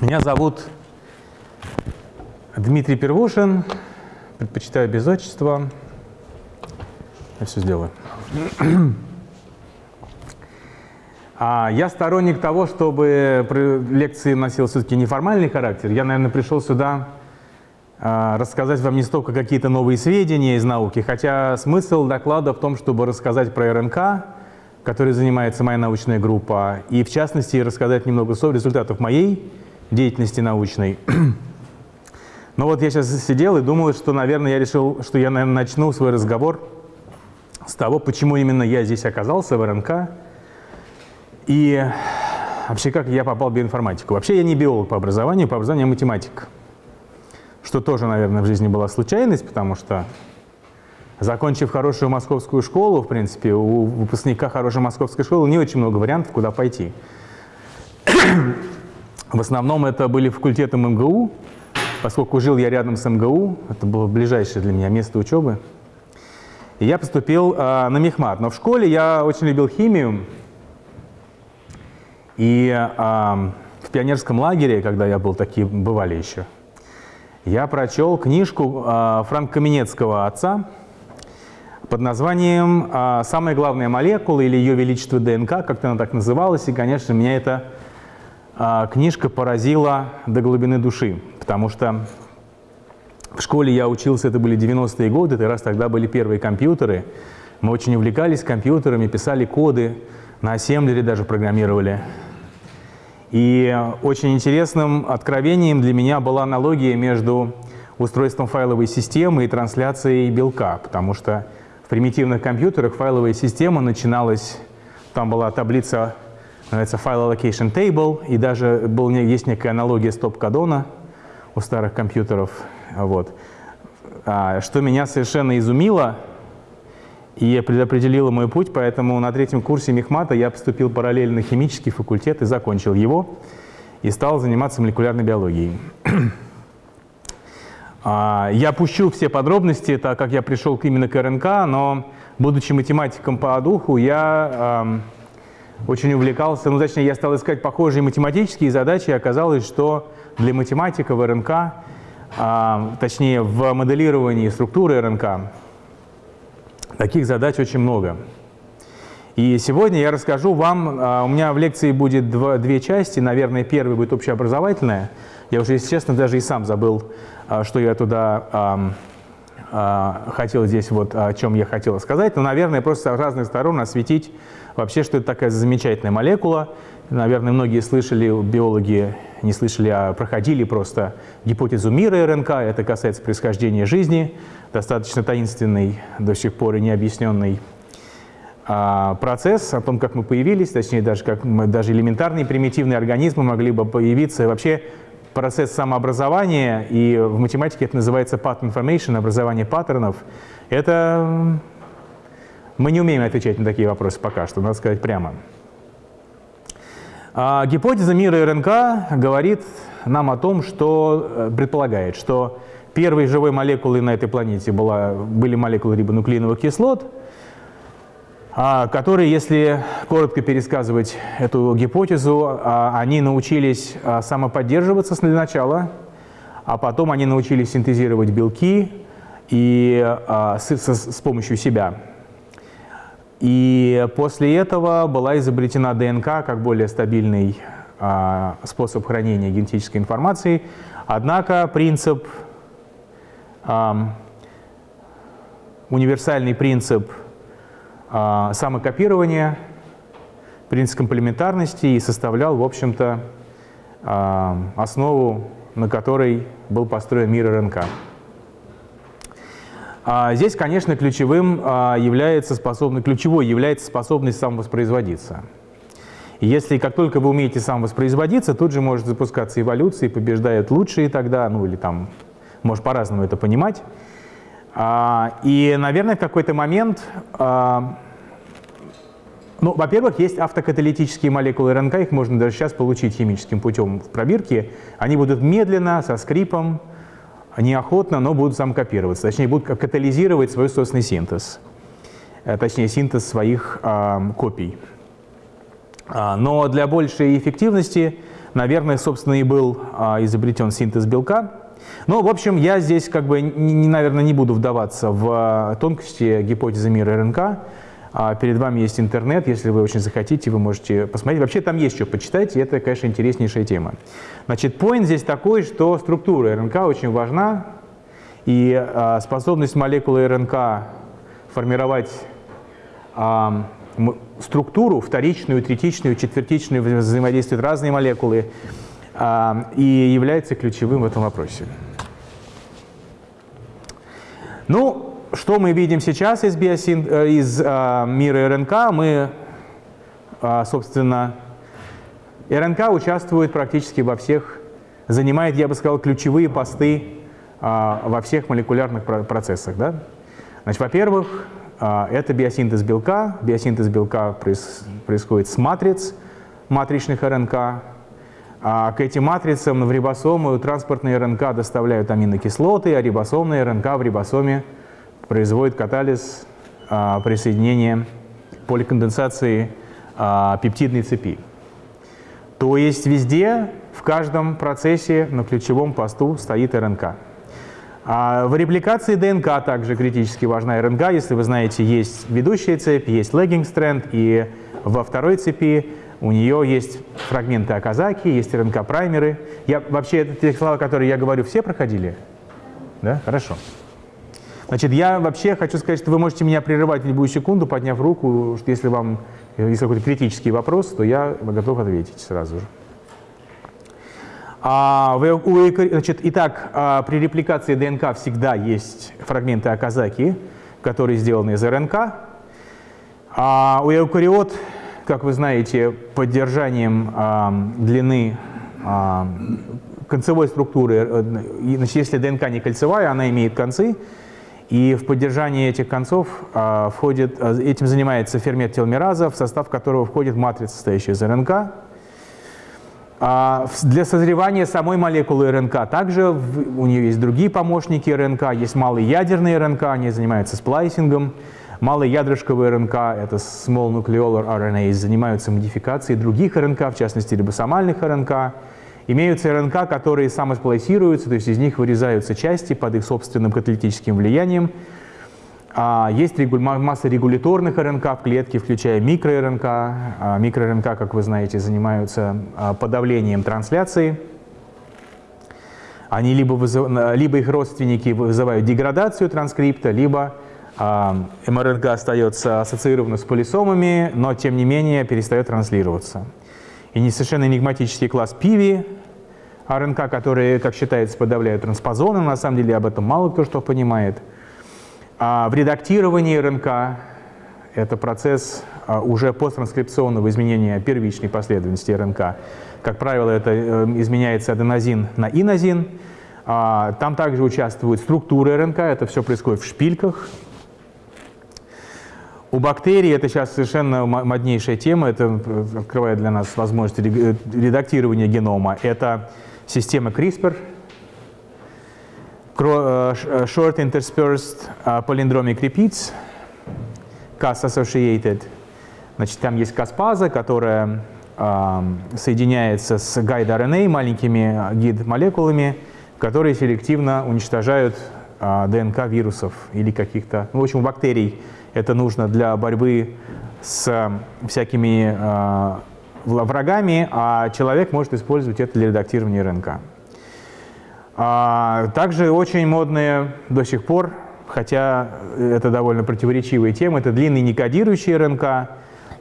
Меня зовут Дмитрий Первушин, предпочитаю без отчества. Я все сделаю. А я сторонник того, чтобы лекции носил все-таки неформальный характер. Я, наверное, пришел сюда рассказать вам не столько какие-то новые сведения из науки, хотя смысл доклада в том, чтобы рассказать про РНК, которой занимается моя научная группа, и в частности рассказать немного о результатах моей деятельности научной. Но вот я сейчас сидел и думал, что, наверное, я решил, что я, наверное, начну свой разговор с того, почему именно я здесь оказался в РНК, и вообще, как я попал в биоинформатику? Вообще, я не биолог по образованию, по образованию я математик. Что тоже, наверное, в жизни была случайность, потому что, закончив хорошую московскую школу, в принципе, у выпускника хорошей московской школы не очень много вариантов, куда пойти. В основном это были факультеты МГУ, поскольку жил я рядом с МГУ, это было ближайшее для меня место учебы. И я поступил э, на мехмат. Но в школе я очень любил химию, и э, в пионерском лагере, когда я был, такие бывали еще, я прочел книжку э, Франка Каменецкого отца под названием э, «Самая главная молекула» или «Ее величество ДНК», как-то она так называлась, и, конечно, меня эта э, книжка поразила до глубины души, потому что в школе я учился, это были 90-е годы, это раз тогда были первые компьютеры, мы очень увлекались компьютерами, писали коды, на ассемблере даже программировали. И очень интересным откровением для меня была аналогия между устройством файловой системы и трансляцией белка, потому что в примитивных компьютерах файловая система начиналась, там была таблица, называется File Allocation Table, и даже был, есть некая аналогия стоп-кадона у старых компьютеров. Вот. А, что меня совершенно изумило – и предопределила мой путь, поэтому на третьем курсе мехмата я поступил параллельно химический факультет и закончил его, и стал заниматься молекулярной биологией. А, я пущу все подробности, так как я пришел именно к РНК, но, будучи математиком по духу, я очень увлекался, ну, точнее, я стал искать похожие математические задачи, и оказалось, что для математика в РНК, точнее, в моделировании структуры РНК, Таких задач очень много. И сегодня я расскажу вам, а, у меня в лекции будет две части, наверное, первая будет общеобразовательная. Я уже, если честно, даже и сам забыл, а, что я туда а, хотел здесь, вот о чем я хотел сказать. Но, наверное, просто с разных сторон осветить вообще, что это такая замечательная молекула. Наверное, многие слышали, биологи не слышали, а проходили просто гипотезу мира РНК. Это касается происхождения жизни достаточно таинственный, до сих пор и необъясненный а, процесс о том, как мы появились, точнее, даже как мы, даже элементарные примитивные организмы могли бы появиться. Вообще процесс самообразования, и в математике это называется pattern formation, образование паттернов, это мы не умеем отвечать на такие вопросы пока что, надо сказать прямо. А гипотеза мира РНК говорит нам о том, что э, предполагает, что Первой живой молекулой на этой планете была, были молекулы рибонуклеиновых кислот, а, которые, если коротко пересказывать эту гипотезу, а, они научились самоподдерживаться для начала, а потом они научились синтезировать белки и, с помощью себя. И после этого была изобретена ДНК как более стабильный способ хранения генетической информации. Однако принцип универсальный принцип а, самокопирования, принцип комплементарности и составлял, в общем-то, основу, на которой был построен мир РНК. А здесь, конечно, ключевым является способность, ключевой является способность самовоспроизводиться. Если как только вы умеете самовоспроизводиться, тут же может запускаться эволюция, побеждают лучшие тогда, ну или там может по-разному это понимать. А, и, наверное, в какой-то момент, а, ну, во-первых, есть автокаталитические молекулы РНК, их можно даже сейчас получить химическим путем в пробирке. Они будут медленно, со скрипом неохотно, но будут самокопироваться, точнее будут катализировать свой собственный синтез, э, точнее синтез своих э, копий. А, но для большей эффективности, наверное, собственно, и был э, изобретен синтез белка. Ну, в общем, я здесь, как бы, не, наверное, не буду вдаваться в тонкости гипотезы мира РНК. А перед вами есть интернет, если вы очень захотите, вы можете посмотреть. Вообще там есть что почитать, и это, конечно, интереснейшая тема. Значит, point здесь такой, что структура РНК очень важна, и а, способность молекулы РНК формировать а, структуру, вторичную, третичную, четвертичную, взаимодействуют разные молекулы, и является ключевым в этом вопросе. Ну, что мы видим сейчас из, биосин... Э, из э, мира РНК? Мы, э, собственно, РНК участвует практически во всех, занимает, я бы сказал, ключевые посты э, во всех молекулярных процессах. Да? Значит, во-первых, э, это биосинтез белка. Биосинтез белка проис... происходит с матриц матричных РНК. А к этим матрицам в рибосомы транспортные РНК доставляют аминокислоты, а рибосомные РНК в рибосоме производит катализ а, присоединения поликонденсации а, пептидной цепи. То есть везде, в каждом процессе на ключевом посту стоит РНК. А в репликации ДНК также критически важна РНК. Если вы знаете, есть ведущая цепь, есть strand, и во второй цепи у нее есть фрагменты Аказаки, есть РНК-праймеры. Я, вообще, это те слова, которые я говорю, все проходили? Да? Хорошо. Значит, я вообще хочу сказать, что вы можете меня прерывать в любую секунду, подняв руку, что если вам есть какой-то критический вопрос, то я готов ответить сразу же. А, у, значит, итак, а, при репликации ДНК всегда есть фрагменты Аказаки, которые сделаны из РНК. А у эукариот, как вы знаете, поддержанием а, длины а, концевой структуры, э, значит, если ДНК не кольцевая, она имеет концы, и в поддержании этих концов а, входит, а, этим занимается фермент теломераза, в состав которого входит матрица, состоящая из РНК. А, для созревания самой молекулы РНК также в, у нее есть другие помощники РНК, есть малые ядерные РНК, они занимаются сплайсингом. Малые ядрышковые РНК, это small nucleolar RNA, занимаются модификацией других РНК, в частности рибосомальных РНК. Имеются РНК, которые самосплайсируются, то есть из них вырезаются части под их собственным каталитическим влиянием. А есть масса регуляторных РНК в клетке, включая микро-РНК. А микро-РНК, как вы знаете, занимаются а, подавлением трансляции. Они либо, вызыв... либо их родственники вызывают деградацию транскрипта, либо а, МРНК остается ассоциирована с полисомами, но тем не менее перестает транслироваться. И не совершенно энигматический класс пиви, РНК, которые, как считается, подавляют транспозоны, на самом деле об этом мало кто что понимает. А в редактировании РНК это процесс а, уже посттранскрипционного изменения первичной последовательности РНК. Как правило, это э, изменяется аденозин на инозин. А, там также участвуют структуры РНК, это все происходит в шпильках. У бактерий это сейчас совершенно моднейшая тема, это э, открывает для нас возможность редактирования генома. Это система CRISPR, э, э, Short Interspersed э, Palindromic Repeats, Cas-associated. Значит, там есть каспаза, которая э, соединяется с гайд-RNA, маленькими гид-молекулами, которые селективно уничтожают э, ДНК вирусов или каких-то, ну, в общем, бактерий. Это нужно для борьбы с всякими э, врагами, а человек может использовать это для редактирования РНК. А, также очень модные до сих пор, хотя это довольно противоречивые темы, это длинные некодирующие РНК.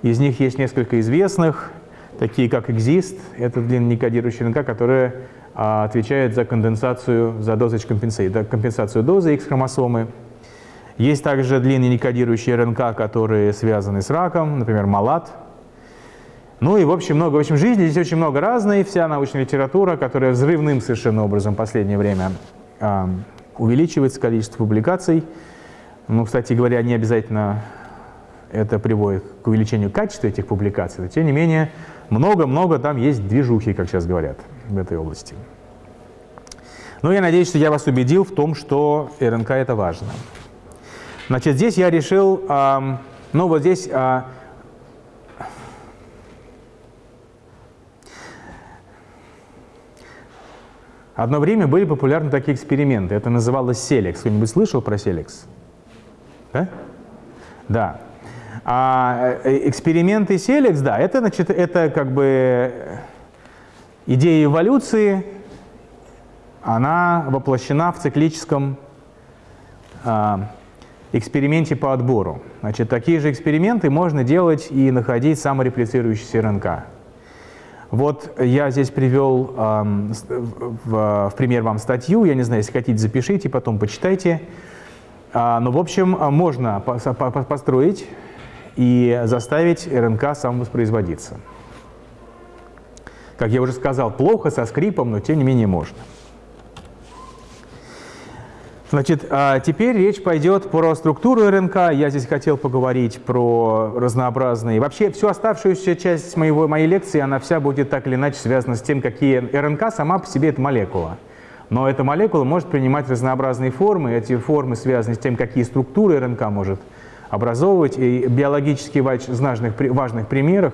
Из них есть несколько известных, такие как Exist, это длинный некодирующий РНК, который а, отвечает за конденсацию, за дозач компенсацию, компенсацию дозы X-хромосомы. Есть также длинные некодирующие РНК, которые связаны с раком, например, МАЛАТ, ну и в общем много. В общем, жизни здесь очень много разной. Вся научная литература, которая взрывным совершенно образом в последнее время э, увеличивается количество публикаций. Ну, кстати говоря, не обязательно это приводит к увеличению качества этих публикаций. Но, тем не менее, много-много там есть движухи, как сейчас говорят, в этой области. Но я надеюсь, что я вас убедил в том, что РНК это важно. Значит, здесь я решил, э, ну вот здесь э, Одно время были популярны такие эксперименты. Это называлось селекс. Кто-нибудь слышал про селекс? Да? Да. А э, эксперименты селекс, да, это, значит, это как бы идея эволюции, она воплощена в циклическом а, эксперименте по отбору. Значит, такие же эксперименты можно делать и находить самореплицирующийся РНК. Вот я здесь привел э, в, в пример вам статью, я не знаю, если хотите, запишите, потом почитайте. А, но, в общем, можно построить и заставить РНК самовоспроизводиться. Как я уже сказал, плохо, со скрипом, но тем не менее можно. Значит, а теперь речь пойдет про структуру РНК. Я здесь хотел поговорить про разнообразные... Вообще, всю оставшуюся часть моего, моей лекции, она вся будет так или иначе связана с тем, какие... РНК сама по себе — это молекула. Но эта молекула может принимать разнообразные формы. Эти формы связаны с тем, какие структуры РНК может образовывать. И биологически важных, важных примерах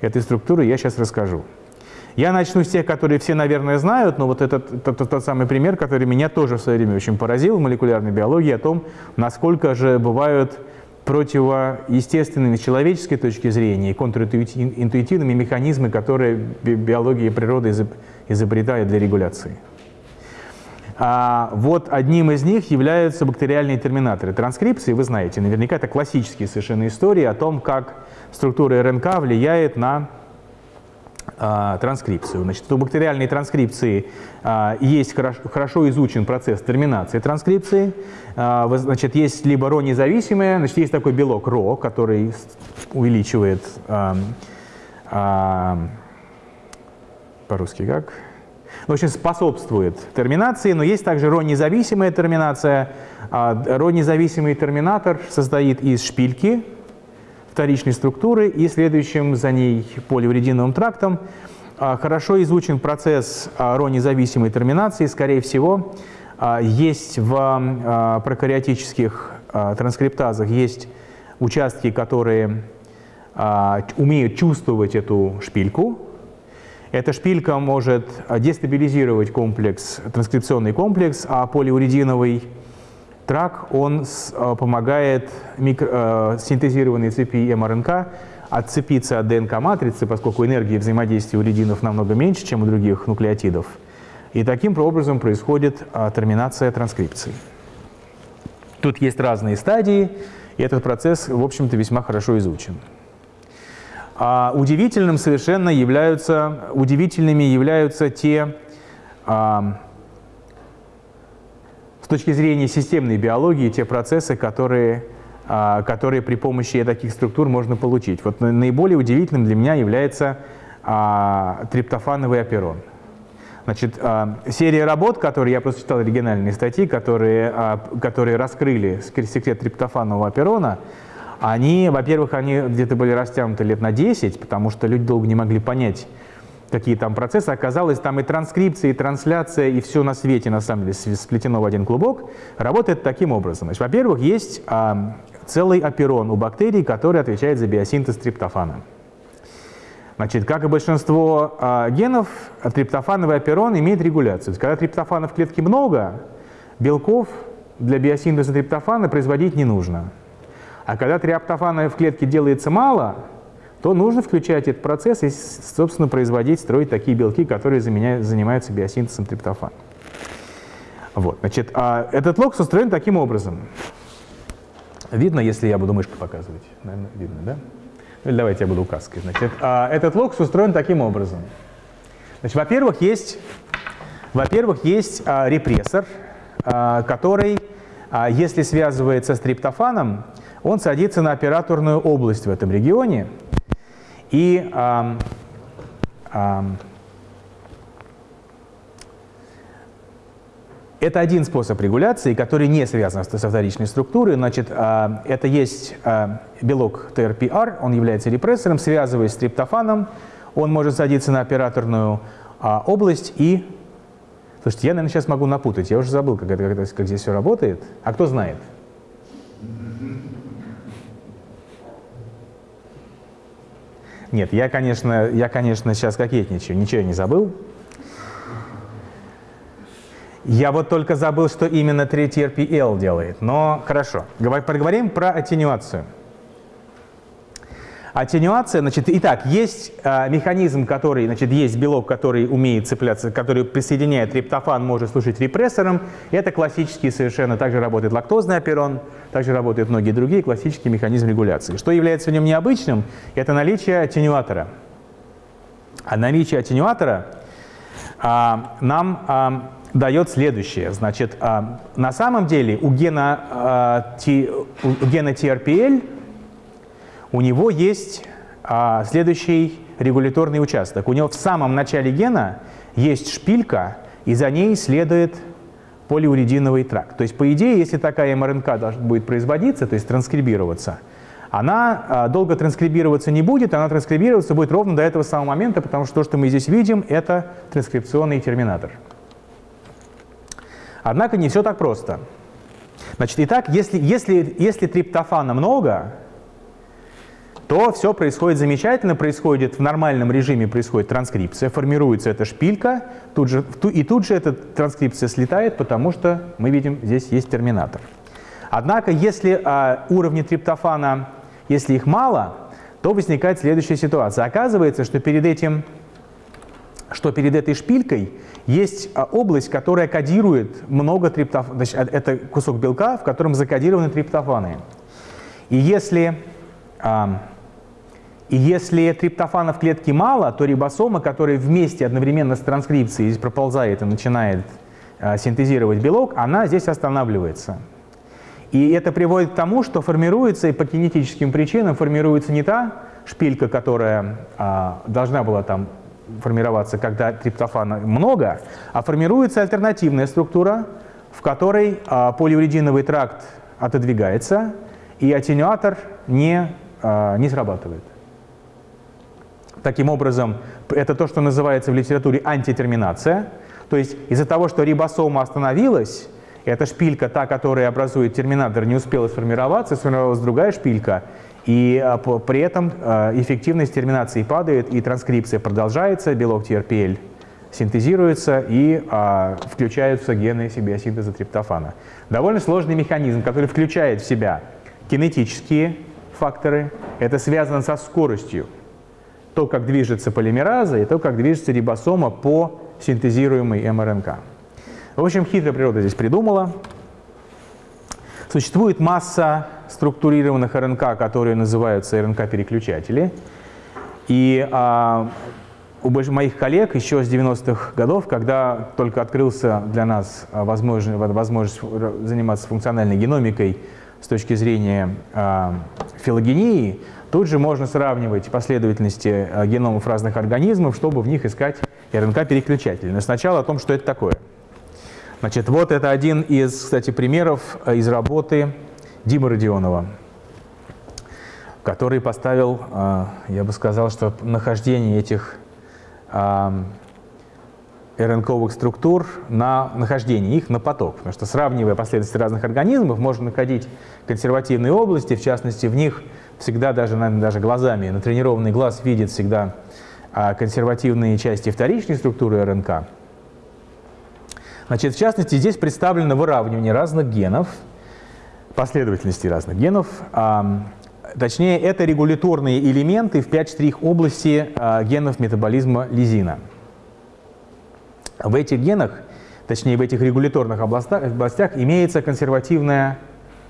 этой структуры я сейчас расскажу. Я начну с тех, которые все, наверное, знают, но вот этот тот, тот, тот самый пример, который меня тоже в свое время очень поразил в молекулярной биологии, о том, насколько же бывают противоестественными с человеческой точки зрения и контринтуитивными механизмы, которые биология и природа изобретает для регуляции. А вот одним из них являются бактериальные терминаторы транскрипции. Вы знаете, наверняка это классические совершенно истории о том, как структура РНК влияет на транскрипцию. Значит, у бактериальной транскрипции а, есть хорошо, изучен процесс терминации транскрипции. А, значит, есть либо ро независимое, значит, есть такой белок ро, который увеличивает по-русски как? В общем, способствует терминации, но есть также ро-независимая терминация. Ро-независимый терминатор состоит из шпильки, вторичной структуры и следующим за ней полиурединовым трактом. А, хорошо изучен процесс а, ро-независимой терминации. Скорее всего, а, есть в прокариотических транскриптазах есть участки, которые умеют чувствовать эту шпильку. Эта шпилька может дестабилизировать комплекс, транскрипционный комплекс, а полиурединовый Трак, он э, помогает микро, э, синтезированной цепи МРНК отцепиться от ДНК-матрицы, поскольку энергии взаимодействия у рединов намного меньше, чем у других нуклеотидов. И таким образом происходит э, терминация транскрипции. Тут есть разные стадии, и этот процесс, в общем-то, весьма хорошо изучен. А удивительным совершенно являются, удивительными являются те а, с точки зрения системной биологии те процессы, которые, а, которые при помощи таких структур можно получить. Вот наиболее удивительным для меня является а, триптофановый аперон. Значит, а, серия работ, которые я просто читал оригинальные статьи, которые, которые раскрыли секрет триптофанового аперона, они, во-первых, они где-то были растянуты лет на 10, потому что люди долго не могли понять, какие там процессы. Оказалось, там и транскрипция, и трансляция, и все на свете, на самом деле, сплетено в один клубок, работает таким образом. Во-первых, есть а, целый аперон у бактерий, который отвечает за биосинтез триптофана. Значит, как и большинство а, генов, триптофановый аперон имеет регуляцию. Есть, когда триптофана в клетке много, белков для биосинтеза триптофана производить не нужно. А когда триптофана в клетке делается мало, то нужно включать этот процесс и, собственно, производить, строить такие белки, которые заменяют, занимаются биосинтезом триптофана. Вот, значит, а этот лог устроен таким образом. Видно, если я буду мышкой показывать? Наверное, видно, да? Ну, или давайте я буду указкой. Значит, а этот лог устроен таким образом. Значит, во-первых, есть, во-первых, есть а, репрессор, а, который, а, если связывается с триптофаном, он садится на операторную область в этом регионе, и эм, эм, это один способ регуляции, который не связан со вторичной структурой. Значит, э, это есть э, белок TRPR, он является репрессором, связываясь с триптофаном, он может садиться на операторную э, область и Слушайте, я, наверное, сейчас могу напутать. Я уже забыл, как, это, как здесь все работает. А кто знает? Нет, я, конечно, я, конечно, сейчас кокетничаю. Ничего не забыл. Я вот только забыл, что именно третий RPL делает. Но хорошо. Поговорим про аттенюацию. Аттенюация, значит, итак, есть э, механизм, который, значит, есть белок, который умеет цепляться, который присоединяет триптофан, может служить репрессором. Это классический совершенно, также работает лактозный оперон, также работают многие другие классические механизмы регуляции. Что является в нем необычным, это наличие аттенюатора. А наличие аттенюатора а, нам а, дает следующее. Значит, а, на самом деле у гена, а, T, у гена TRPL у него есть а, следующий регуляторный участок. У него в самом начале гена есть шпилька, и за ней следует полиурединовый тракт. То есть, по идее, если такая МРНК будет производиться, то есть транскрибироваться, она а, долго транскрибироваться не будет, она транскрибироваться будет ровно до этого самого момента, потому что то, что мы здесь видим, это транскрипционный терминатор. Однако не все так просто. Значит, итак, если, если, если триптофана много, то все происходит замечательно, происходит в нормальном режиме, происходит транскрипция, формируется эта шпилька, тут же, и тут же эта транскрипция слетает, потому что мы видим, здесь есть терминатор. Однако, если а, уровни триптофана, если их мало, то возникает следующая ситуация. Оказывается, что перед этим, что перед этой шпилькой есть а, область, которая кодирует много триптофанов. Это кусок белка, в котором закодированы триптофаны. И если а, и если триптофана в клетке мало, то рибосома, которая вместе одновременно с транскрипцией здесь проползает и начинает э, синтезировать белок, она здесь останавливается. И это приводит к тому, что формируется, и по кинетическим причинам формируется не та шпилька, которая э, должна была там формироваться, когда триптофана много, а формируется альтернативная структура, в которой э, полиурединовый тракт отодвигается, и аттенюатор не, э, не срабатывает. Таким образом, это то, что называется в литературе антитерминация. То есть из-за того, что рибосома остановилась, эта шпилька, та, которая образует терминатор, не успела сформироваться, сформировалась другая шпилька, и а, при этом а, эффективность терминации падает, и транскрипция продолжается, белок TRPL синтезируется и а, включаются гены синтеза триптофана. Довольно сложный механизм, который включает в себя кинетические факторы. Это связано со скоростью то, как движется полимераза, и то, как движется рибосома по синтезируемой МРНК. В общем, хитрая природа здесь придумала. Существует масса структурированных РНК, которые называются РНК-переключатели. И а, у моих коллег еще с 90-х годов, когда только открылся для нас возможность, возможность заниматься функциональной геномикой с точки зрения а, филогении, Тут же можно сравнивать последовательности э, геномов разных организмов, чтобы в них искать РНК-переключатели. Но сначала о том, что это такое. Значит, вот это один из, кстати, примеров э, из работы Димы Родионова, который поставил, э, я бы сказал, что нахождение этих РНКовых структур на нахождение их на поток. Потому что сравнивая последовательности разных организмов, можно находить консервативные области, в частности, в них всегда, даже, наверное, даже глазами, натренированный глаз видит всегда а, консервативные части вторичной структуры РНК. Значит, в частности, здесь представлено выравнивание разных генов, последовательности разных генов. А, точнее, это регуляторные элементы в 5 штрих области а, генов метаболизма лизина. В этих генах, точнее в этих регуляторных областях, областях имеется консервативная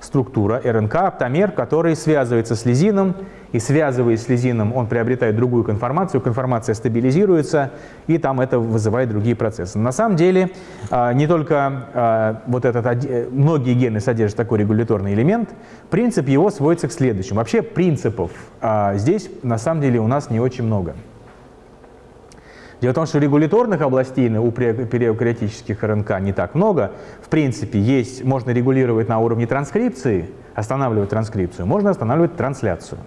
структура РНК, оптомер, который связывается с лизином, и связываясь с лизином, он приобретает другую конформацию, конформация стабилизируется, и там это вызывает другие процессы. На самом деле, а, не только а, вот этот, многие гены содержат такой регуляторный элемент, принцип его сводится к следующему. Вообще принципов а, здесь на самом деле у нас не очень много. Дело в том, что регуляторных областей у периократических РНК не так много. В принципе, есть, можно регулировать на уровне транскрипции, останавливать транскрипцию, можно останавливать трансляцию.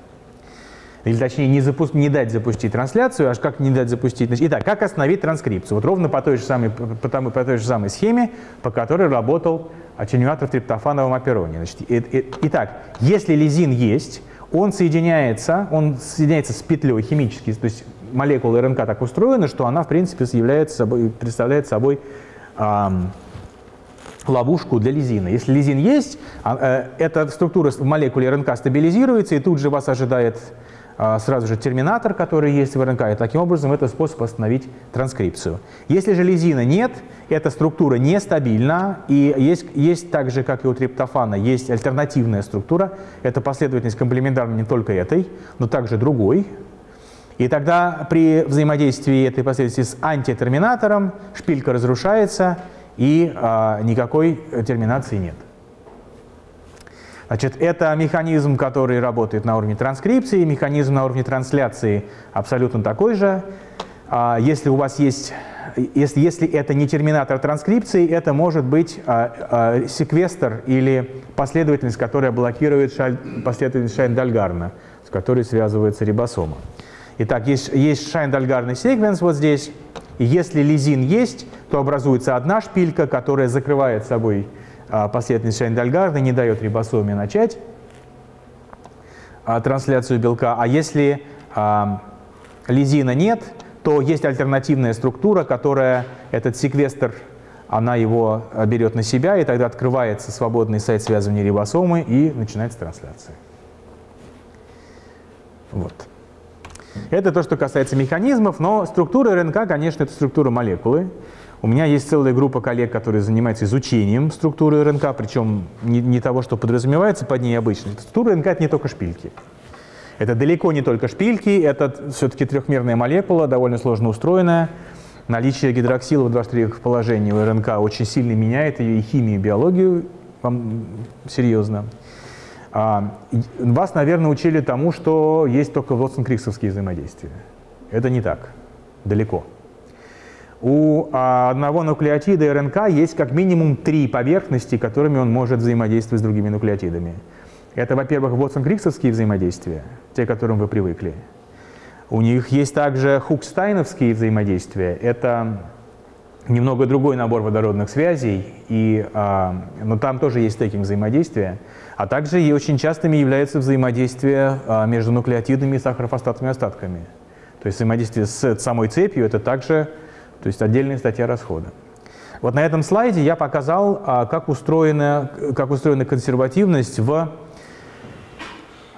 или точнее не, запу не дать запустить трансляцию, аж как не дать запустить. Итак, как остановить транскрипцию? Вот ровно по той же самой, по, по, по той же самой схеме, по которой работал аттенюатор в триптофановом апероне. Значит, и, и, итак, если лизин есть, он соединяется, он соединяется с петлей химически, то есть молекула РНК так устроена, что она, в принципе, собой, представляет собой эм, ловушку для лизина. Если лизин есть, а, э, эта структура в молекуле РНК стабилизируется, и тут же вас ожидает а, сразу же терминатор, который есть в РНК, и таким образом это способ остановить транскрипцию. Если же лизина нет, эта структура нестабильна, и есть, есть так же, как и у триптофана, есть альтернативная структура, это последовательность комплементарна не только этой, но также другой, и тогда при взаимодействии этой последовательности с антитерминатором шпилька разрушается, и а, никакой терминации нет. Значит, это механизм, который работает на уровне транскрипции, механизм на уровне трансляции абсолютно такой же. А, если у вас есть, если, если это не терминатор транскрипции, это может быть а, а, секвестр или последовательность, которая блокирует шаль, последовательность Шайн-Дальгарна, с которой связывается рибосома. Итак, есть, есть Шайн-Дальгарный секвенс вот здесь, и если лизин есть, то образуется одна шпилька, которая закрывает собой а, последовательность Шайндальгарда не дает рибосоме начать а, трансляцию белка. А если а, лизина нет, то есть альтернативная структура, которая этот секвестр, она его берет на себя, и тогда открывается свободный сайт связывания рибосомы, и начинается трансляция. Вот. Это то, что касается механизмов, но структура РНК, конечно, это структура молекулы. У меня есть целая группа коллег, которые занимаются изучением структуры РНК, причем не, не того, что подразумевается под ней обычно. Структура РНК — это не только шпильки. Это далеко не только шпильки, это все-таки трехмерная молекула, довольно сложно устроенная. Наличие гидроксила в 23 положении у РНК очень сильно меняет ее и химию, и биологию, вам серьезно. А, вас, наверное, учили тому, что есть только Вотсон-Криксовские взаимодействия. Это не так, далеко. У а, одного нуклеотида РНК есть как минимум три поверхности, которыми он может взаимодействовать с другими нуклеотидами. Это, во-первых, Вотсон-Криксовские взаимодействия, те, к которым вы привыкли. У них есть также хукстайновские взаимодействия. Это немного другой набор водородных связей, и, а, но там тоже есть стейкинг взаимодействия. А также и очень частыми является взаимодействие а, между нуклеотидами и сахарофосфатными остатками. То есть взаимодействие с самой цепью – это также то есть отдельная статья расхода. Вот на этом слайде я показал, а, как устроена, как устроена консервативность в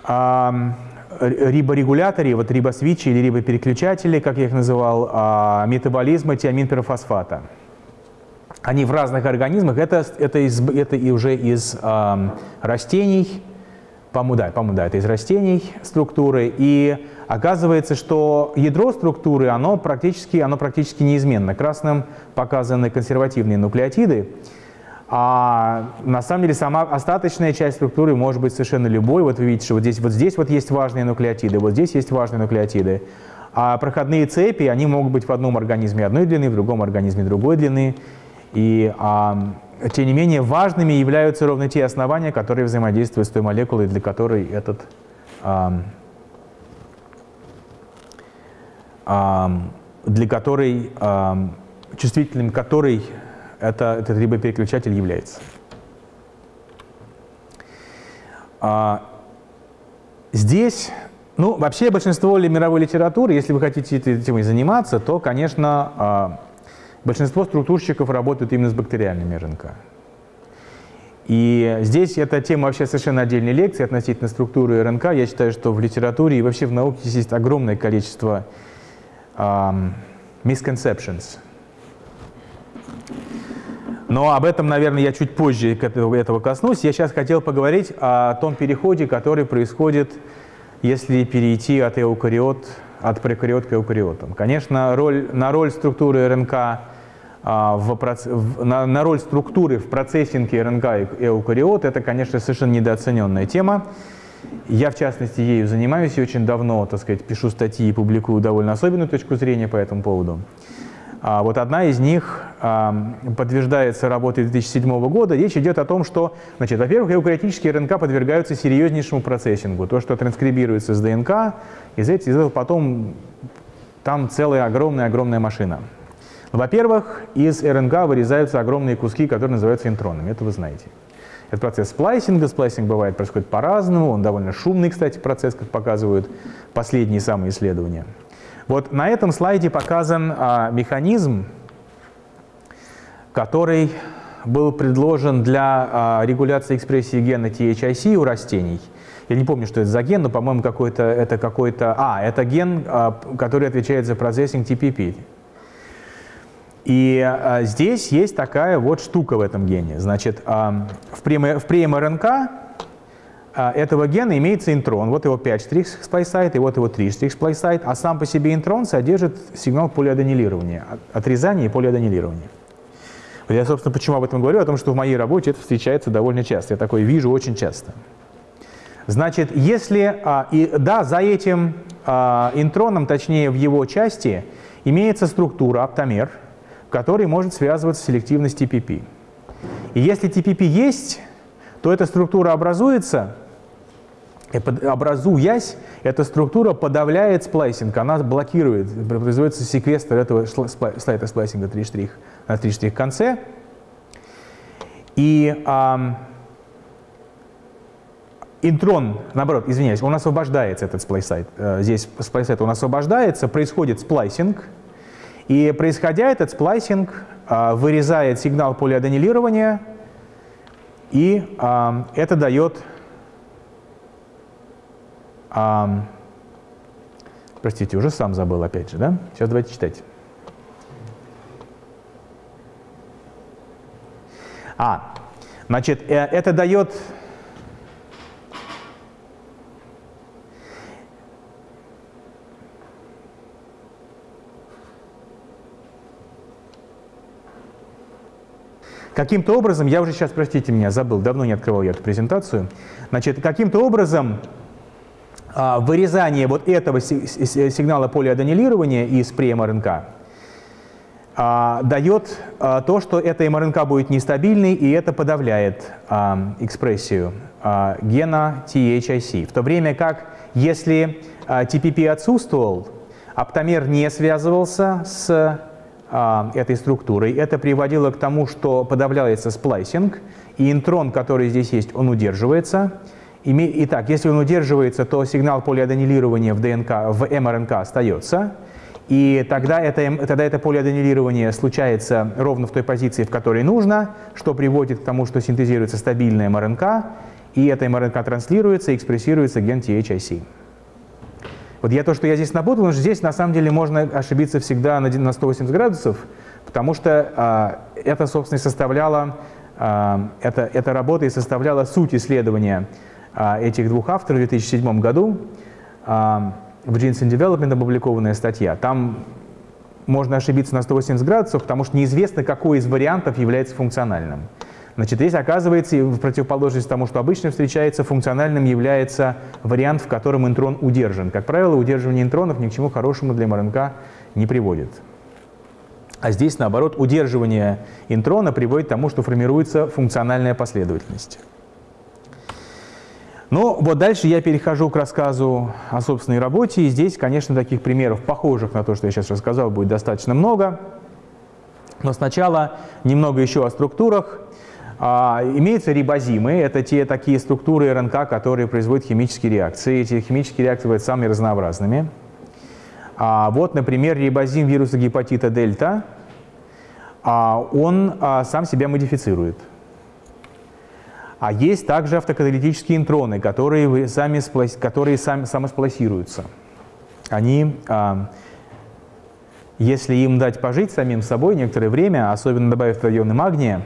а, риборегуляторе, вот рибосвичи или рибопереключатели, как я их называл, а, метаболизма тиаминперофосфата. Они в разных организмах, это, это, из, это и уже из э, растений, по-моему, да, по да, это из растений структуры, и Оказывается, что ядро структуры, оно практически, оно практически неизменно. Красным показаны консервативные нуклеотиды, а на самом деле сама остаточная часть структуры может быть совершенно любой. Вот вы видите, что вот здесь вот, здесь вот есть важные нуклеотиды, вот здесь есть важные нуклеотиды. А проходные цепи, они могут быть в одном организме одной длины, в другом организме другой длины. И а, тем не менее важными являются ровно те основания, которые взаимодействуют с той молекулой, для которой этот а, для которой, чувствительным которой это, этот рибопереключатель является. А, здесь, ну, вообще большинство мировой литературы, если вы хотите этой темой заниматься, то, конечно, а, большинство структурщиков работают именно с бактериальными РНК. И здесь эта тема вообще совершенно отдельной лекции относительно структуры РНК. Я считаю, что в литературе и вообще в науке есть огромное количество um, misconceptions. Но об этом, наверное, я чуть позже этого коснусь. Я сейчас хотел поговорить о том переходе, который происходит, если перейти от эукариот, от прокариот к эукариотам. Конечно, роль, на роль структуры РНК а, в, на, на роль структуры в процессинге РНК и эукариот, это, конечно, совершенно недооцененная тема. Я, в частности, ею занимаюсь и очень давно, так сказать, пишу статьи и публикую довольно особенную точку зрения по этому поводу. А вот одна из них подтверждается работой 2007 года. Речь идет о том, что, значит, во-первых, эукариотические РНК подвергаются серьезнейшему процессингу. То, что транскрибируется с ДНК, из этого потом там целая огромная-огромная машина. Во-первых, из РНК вырезаются огромные куски, которые называются интронами. Это вы знаете. Это процесс сплайсинга. Сплайсинг бывает, происходит по-разному. Он довольно шумный, кстати, процесс, как показывают последние самые исследования. Вот на этом слайде показан а, механизм, который был предложен для а, регуляции экспрессии гена THIC у растений. Я не помню, что это за ген, но, по-моему, какой-то это какой-то... А, это ген, а, который отвечает за процессинг TPP. И а, здесь есть такая вот штука в этом гене. Значит, в, прем, в преем-РНК а, этого гена имеется интрон. Вот его 5 штрих сплайсайт, и вот его 3 штрих сплайсайт. А сам по себе интрон содержит сигнал полиаденилирования, отрезания и полиаденилирования. Я, собственно, почему об этом говорю? О том, что в моей работе это встречается довольно часто. Я такое вижу очень часто. Значит, если... А, и, да, за этим а, интроном, точнее в его части, имеется структура, аптамер – который может связываться с селективностью TPP. И если TPP есть, то эта структура образуется, образуясь, эта структура подавляет сплайсинг, она блокирует, производится секвестр этого сайта сплайсинга 3 штрих 3 штрих конце. И а, интрон, наоборот, извиняюсь, он освобождается, этот splice site. Э, здесь splice site он освобождается, происходит сплайсинг, и происходя этот сплайсинг а, вырезает сигнал полиаденилирования, и а, это дает, а, простите, уже сам забыл опять же, да? Сейчас давайте читать. А, значит, э, это дает Каким-то образом, я уже сейчас, простите меня, забыл, давно не открывал я эту презентацию. Значит, каким-то образом а, вырезание вот этого сигнала полиаденилирования из преМРНК а, дает а, то, что эта МРНК будет нестабильной, и это подавляет а, экспрессию а, гена THIC. В то время как, если а, TPP отсутствовал, аптамер не связывался с а, этой структурой. Это приводило к тому, что подавляется сплайсинг, и интрон, который здесь есть, он удерживается. Итак, если он удерживается, то сигнал полиаденилирования в ДНК, в МРНК остается. И тогда это, тогда это полиаденилирование случается ровно в той позиции, в которой нужно, что приводит к тому, что синтезируется стабильная МРНК, и эта МРНК транслируется и экспрессируется ген THIC. Вот я то, что я здесь напутал, потому что здесь на самом деле можно ошибиться всегда на 180 градусов, потому что а, это, собственно, и составляло, а, это, эта работа и составляла суть исследования а, этих двух авторов в 2007 году. А, в Genes in Development опубликованная статья. Там можно ошибиться на 180 градусов, потому что неизвестно, какой из вариантов является функциональным. Значит, здесь оказывается, в противоположность тому, что обычно встречается, функциональным является вариант, в котором интрон удержан. Как правило, удерживание интронов ни к чему хорошему для МРНК не приводит. А здесь, наоборот, удерживание интрона приводит к тому, что формируется функциональная последовательность. Ну, вот дальше я перехожу к рассказу о собственной работе. И здесь, конечно, таких примеров, похожих на то, что я сейчас рассказал, будет достаточно много. Но сначала немного еще о структурах. А, имеются рибозимы, это те такие структуры РНК, которые производят химические реакции. Эти химические реакции бывают самыми разнообразными. А, вот, например, рибозим вируса гепатита дельта, а, он а, сам себя модифицирует. А есть также автокаталитические интроны, которые, сами, которые сами, самоспласируются. Они, а, если им дать пожить самим собой некоторое время, особенно добавив районы магния,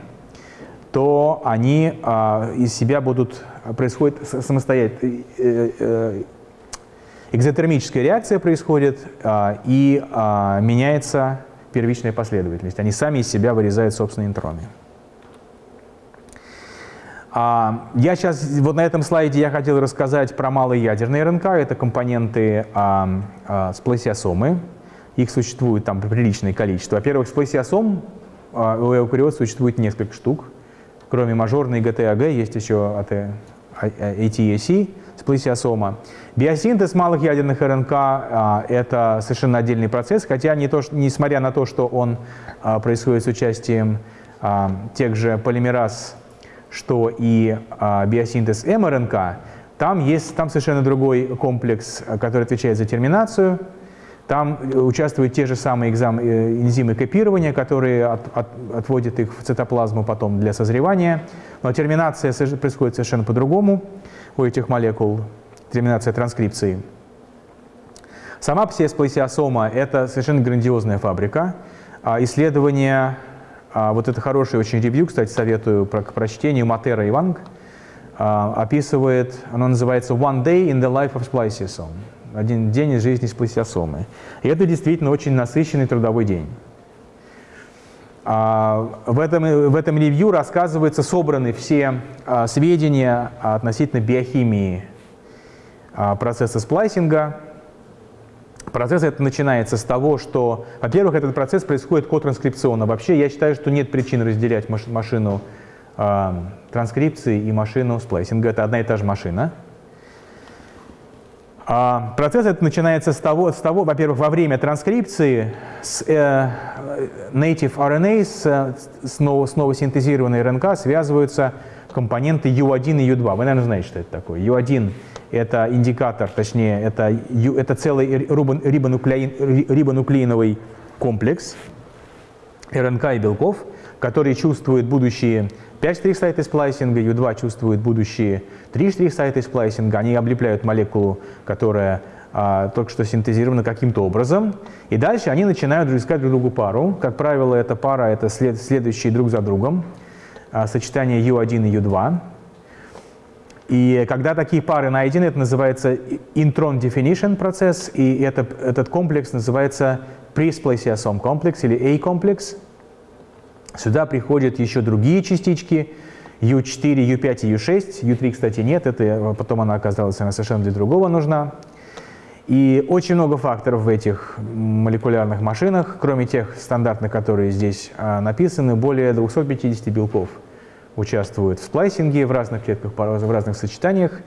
то они а, из себя будут, происходит самостоятельно, э, э, экзотермическая реакция происходит а, и меняется первичная последовательность. Они сами из себя вырезают собственные интроны. А, я сейчас, вот на этом слайде я хотел рассказать про малые ядерные РНК. Это компоненты а, а, спласиосомы. Их существует там приличное количество. Во-первых, спласиосом а, у эукариот существует несколько штук. Кроме мажорной ГТАГ есть еще ATAC, сплесиосома. Биосинтез малых ядерных РНК а, – это совершенно отдельный процесс, хотя не то, несмотря на то, что он а, происходит с участием а, тех же полимераз, что и а, биосинтез мРНК, там есть там совершенно другой комплекс, который отвечает за терминацию. Там участвуют те же самые экзам, э, энзимы копирования, которые от, от, отводят их в цитоплазму потом для созревания. Но терминация происходит совершенно по-другому у этих молекул терминация транскрипции. Сама псесплазиосома – это совершенно грандиозная фабрика. А исследование, а, вот это хороший очень ревью, кстати, советую к прочтению Матера и Ванг, а, описывает, оно называется «One day in the life of spliceosome» – «Один день из жизни сплазиосомы». И это действительно очень насыщенный трудовой день. В этом, в этом ревью рассказываются, собраны все сведения относительно биохимии а, процесса сплайсинга. Процесс это начинается с того, что, во-первых, этот процесс происходит котранскрипционно. Вообще я считаю, что нет причин разделять машину э, транскрипции и машину сплайсинга. Это одна и та же машина. А процесс это начинается с того, с того во-первых, во время транскрипции с э, native RNA, с, с, ново, с новосинтезированной РНК связываются компоненты U1 и U2. Вы, наверное, знаете, что это такое. U1 это индикатор, точнее, это, это целый рибонуклеин, рибонуклеиновый комплекс РНК и белков, который чувствует будущие 5 штрих-сайты сплайсинга, U2 чувствует будущие 3 штрих-сайты сплайсинга, они облепляют молекулу, которая а, только что синтезирована каким-то образом, и дальше они начинают искать друг другу пару. Как правило, эта пара — это след, следующие друг за другом, сочетание U1 и U2. И когда такие пары найдены, это называется intron definition процесс, и это, этот комплекс называется presplasiosome комплекс или A-комплекс. Сюда приходят еще другие частички, U4, U5 и U6. U3, кстати, нет, это потом она оказалась, она совершенно для другого нужна. И очень много факторов в этих молекулярных машинах, кроме тех стандартных, которые здесь а, написаны, более 250 белков – участвуют в сплайсинге в разных клетках, в разных сочетаниях.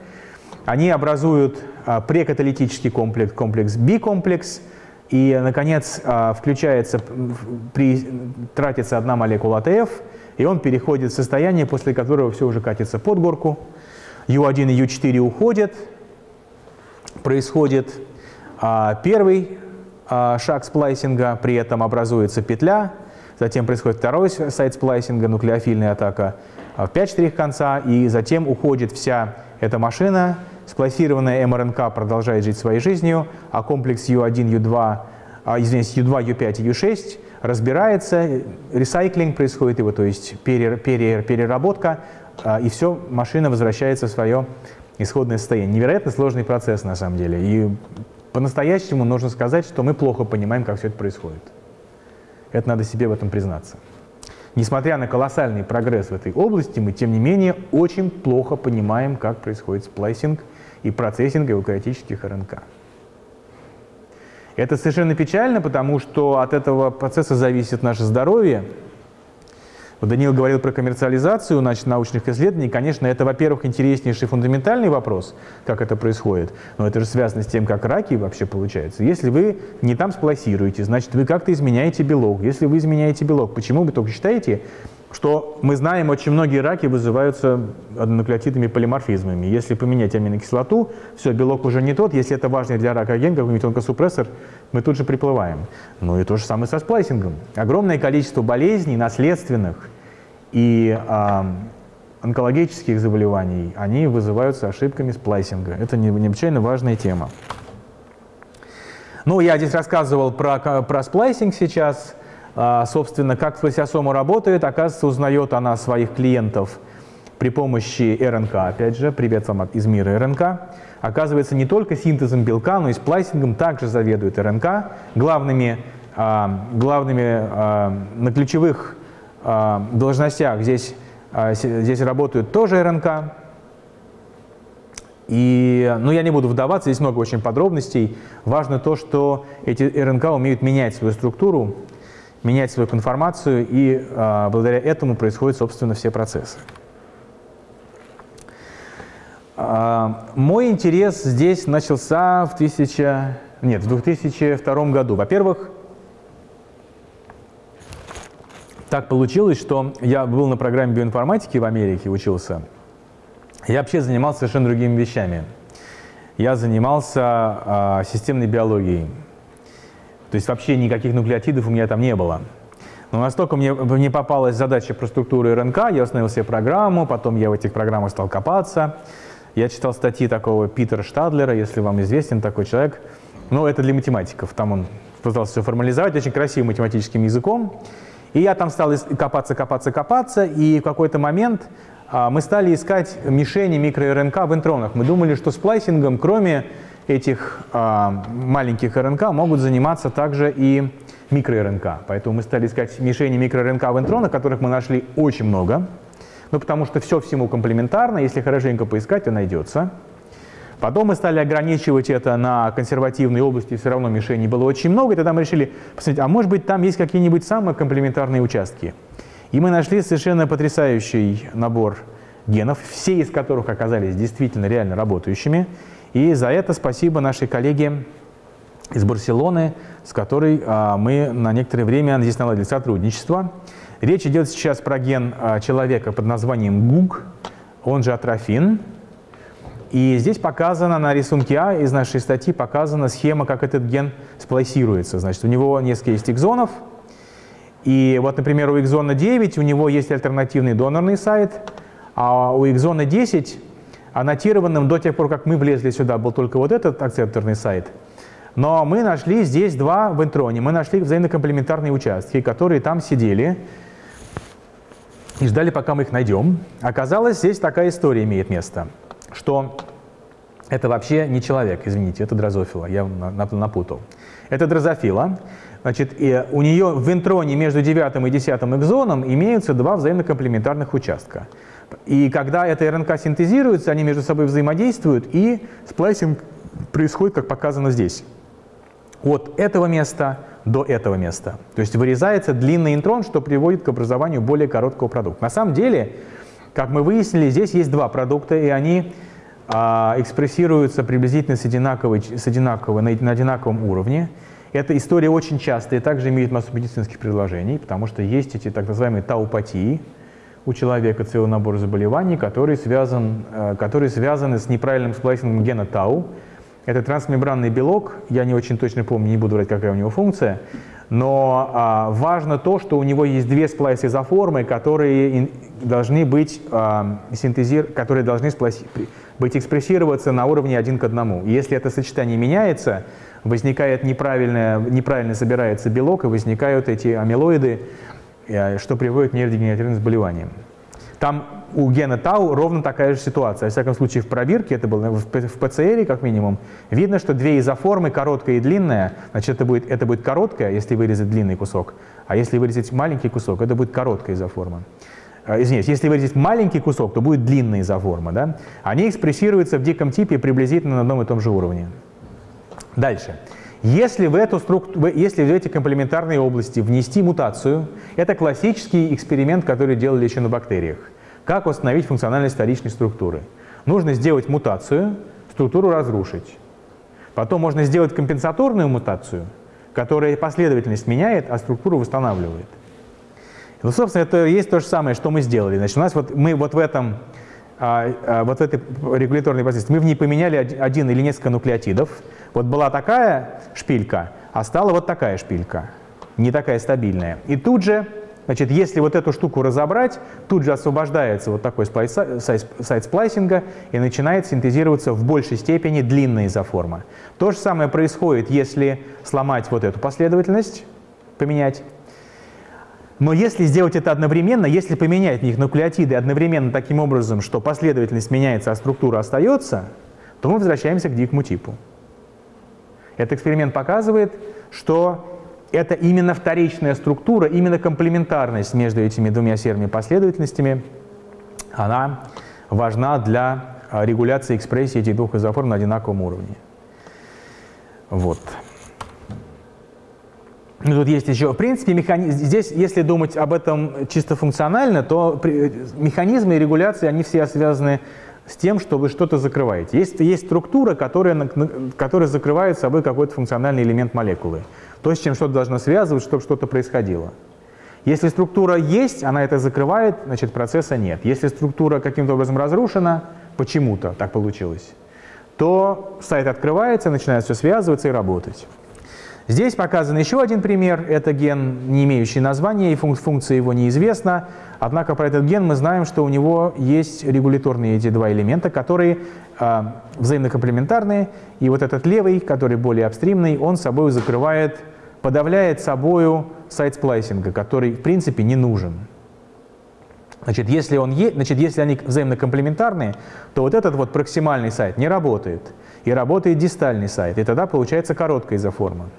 Они образуют а, прекаталитический комплекс, комплекс B-комплекс, и, наконец, а, включается, при, тратится одна молекула АТФ, и он переходит в состояние, после которого все уже катится под горку. U1 и U4 уходят, происходит. А, первый а, шаг сплайсинга, при этом образуется петля, затем происходит второй сайт сплайсинга, нуклеофильная атака, в 5 штрих конца, и затем уходит вся эта машина, сплассированная МРНК продолжает жить своей жизнью, а комплекс U1, U2, а, извините, U2, U5 и U6 разбирается, ресайклинг происходит его, то есть пере, пере, переработка, а, и все, машина возвращается в свое исходное состояние. Невероятно сложный процесс на самом деле. И по-настоящему нужно сказать, что мы плохо понимаем, как все это происходит. Это надо себе в этом признаться. Несмотря на колоссальный прогресс в этой области, мы, тем не менее, очень плохо понимаем, как происходит сплайсинг и процессинг эукариотических РНК. Это совершенно печально, потому что от этого процесса зависит наше здоровье, вот Даниил говорил про коммерциализацию научных исследований. Конечно, это, во-первых, интереснейший фундаментальный вопрос, как это происходит, но это же связано с тем, как раки вообще получаются. Если вы не там сплайсируете, значит, вы как-то изменяете белок. Если вы изменяете белок, почему вы только считаете, что мы знаем, очень многие раки вызываются однонуклеотидными полиморфизмами. Если поменять аминокислоту, все, белок уже не тот. Если это важный для рака ген, какой-нибудь онкосупрессор, мы тут же приплываем. Ну и то же самое со сплайсингом. Огромное количество болезней, наследственных и э, онкологических заболеваний, они вызываются ошибками сплайсинга. Это необычайно важная тема. Ну, я здесь рассказывал про, про сплайсинг сейчас. А, собственно, как флосиосома работает, оказывается, узнает она своих клиентов при помощи РНК, опять же, привет вам из мира РНК. Оказывается, не только синтезом белка, но и сплайсингом также заведует РНК. Главными, а, главными а, на ключевых должностях здесь, здесь работают тоже РНК. И, ну, я не буду вдаваться, здесь много очень подробностей. Важно то, что эти РНК умеют менять свою структуру менять свою конформацию, и а, благодаря этому происходят, собственно, все процессы. А, мой интерес здесь начался в, 1000, нет, в 2002 году. Во-первых, так получилось, что я был на программе биоинформатики в Америке, учился. Я вообще занимался совершенно другими вещами. Я занимался а, системной биологией. То есть вообще никаких нуклеотидов у меня там не было. Но настолько мне, мне попалась задача про структуру РНК, я установил себе программу, потом я в этих программах стал копаться. Я читал статьи такого Питера Штадлера, если вам известен такой человек. Ну, это для математиков. Там он пытался все формализовать очень красивым математическим языком. И я там стал копаться, копаться, копаться, и в какой-то момент мы стали искать мишени микро-РНК в интронах. Мы думали, что сплайсингом, кроме этих а, маленьких РНК могут заниматься также и микро-РНК. Поэтому мы стали искать мишени микро-РНК в интронах, которых мы нашли очень много. Ну, потому что все всему комплементарно, если хорошенько поискать, то найдется. Потом мы стали ограничивать это на консервативные области, все равно мишеней было очень много, и тогда мы решили посмотреть, а может быть там есть какие-нибудь самые комплементарные участки. И мы нашли совершенно потрясающий набор генов, все из которых оказались действительно реально работающими. И за это спасибо нашей коллеге из Барселоны, с которой а, мы на некоторое время здесь наладили сотрудничество. Речь идет сейчас про ген а, человека под названием ГУГ, он же атрофин. И здесь показана на рисунке А из нашей статьи показана схема, как этот ген сплайсируется. Значит, у него несколько есть экзонов. И вот, например, у экзона 9 у него есть альтернативный донорный сайт, а у экзона 10 аннотированным до тех пор, как мы влезли сюда, был только вот этот акцепторный сайт. Но мы нашли здесь два в интроне. Мы нашли взаимокомплементарные участки, которые там сидели и ждали, пока мы их найдем. Оказалось, здесь такая история имеет место, что это вообще не человек, извините, это дрозофила, я напутал. Это дрозофила. Значит, и у нее в интроне между девятым и десятым экзоном имеются два взаимокомплементарных участка. И когда эта РНК синтезируется, они между собой взаимодействуют, и сплайсинг происходит, как показано здесь. От этого места до этого места. То есть вырезается длинный интрон, что приводит к образованию более короткого продукта. На самом деле, как мы выяснили, здесь есть два продукта, и они а, экспрессируются приблизительно с, одинаковой, с на, на одинаковом уровне. Эта история очень частая и также имеет массу медицинских предложений, потому что есть эти так называемые таупатии, у человека целый набор заболеваний, который связан, э, которые связаны с неправильным сплайсингом гена тау. Это трансмембранный белок, я не очень точно помню, не буду говорить, какая у него функция, но а, важно то, что у него есть две сплайс-изоформы, которые должны быть, а, синтезир, которые должны быть экспрессироваться на уровне один к одному. Если это сочетание меняется, возникает неправильно, неправильно собирается белок, и возникают эти амилоиды, Э, что приводит к нейродегенеративным заболеваниям. Там у гена Тау ровно такая же ситуация. Во всяком случае, в пробирке, это было в ПЦР как минимум, видно, что две изоформы, короткая и длинная, значит, это будет, это будет короткая, если вырезать длинный кусок, а если вырезать маленький кусок, это будет короткая изоформа. Э, извиняюсь, если вырезать маленький кусок, то будет длинная изоформа. Да? Они экспрессируются в диком типе приблизительно на одном и том же уровне. Дальше. Если в, эту структу... если в эти комплементарные области внести мутацию, это классический эксперимент, который делали еще на бактериях. Как восстановить функциональность вторичной структуры? Нужно сделать мутацию, структуру разрушить. Потом можно сделать компенсаторную мутацию, которая последовательность меняет, а структуру восстанавливает. Ну, собственно, это есть то же самое, что мы сделали. Значит, у нас вот мы вот в этом а, а, вот этой регуляторной позиции мы в ней поменяли один или несколько нуклеотидов, вот была такая шпилька, а стала вот такая шпилька, не такая стабильная. И тут же, значит, если вот эту штуку разобрать, тут же освобождается вот такой сайт сплайсинга и начинает синтезироваться в большей степени длинная изоформа. То же самое происходит, если сломать вот эту последовательность, поменять. Но если сделать это одновременно, если поменять в них нуклеотиды одновременно таким образом, что последовательность меняется, а структура остается, то мы возвращаемся к дикому типу. Этот эксперимент показывает, что это именно вторичная структура, именно комплементарность между этими двумя серыми последовательностями, она важна для а, регуляции экспрессии этих двух изоформ на одинаковом уровне. Вот. Тут есть еще, в принципе, механи... здесь, если думать об этом чисто функционально, то механизмы и регуляции, они все связаны с тем, что вы что-то закрываете. Есть, есть структура, которая, которая закрывает собой какой-то функциональный элемент молекулы. То, с чем что-то должно связывать, чтобы что-то происходило. Если структура есть, она это закрывает, значит процесса нет. Если структура каким-то образом разрушена, почему-то так получилось, то сайт открывается, начинает все связываться и работать. Здесь показан еще один пример. Это ген, не имеющий названия, и функция его неизвестна. Однако про этот ген мы знаем, что у него есть регуляторные эти два элемента, которые э, взаимно комплементарные. И вот этот левый, который более апстримный, он собой закрывает, подавляет собою сайт сплайсинга, который в принципе не нужен. Значит, если, он е... Значит, если они взаимно комплементарные, то вот этот вот проксимальный сайт не работает. И работает дистальный сайт. И тогда получается короткая изоформа.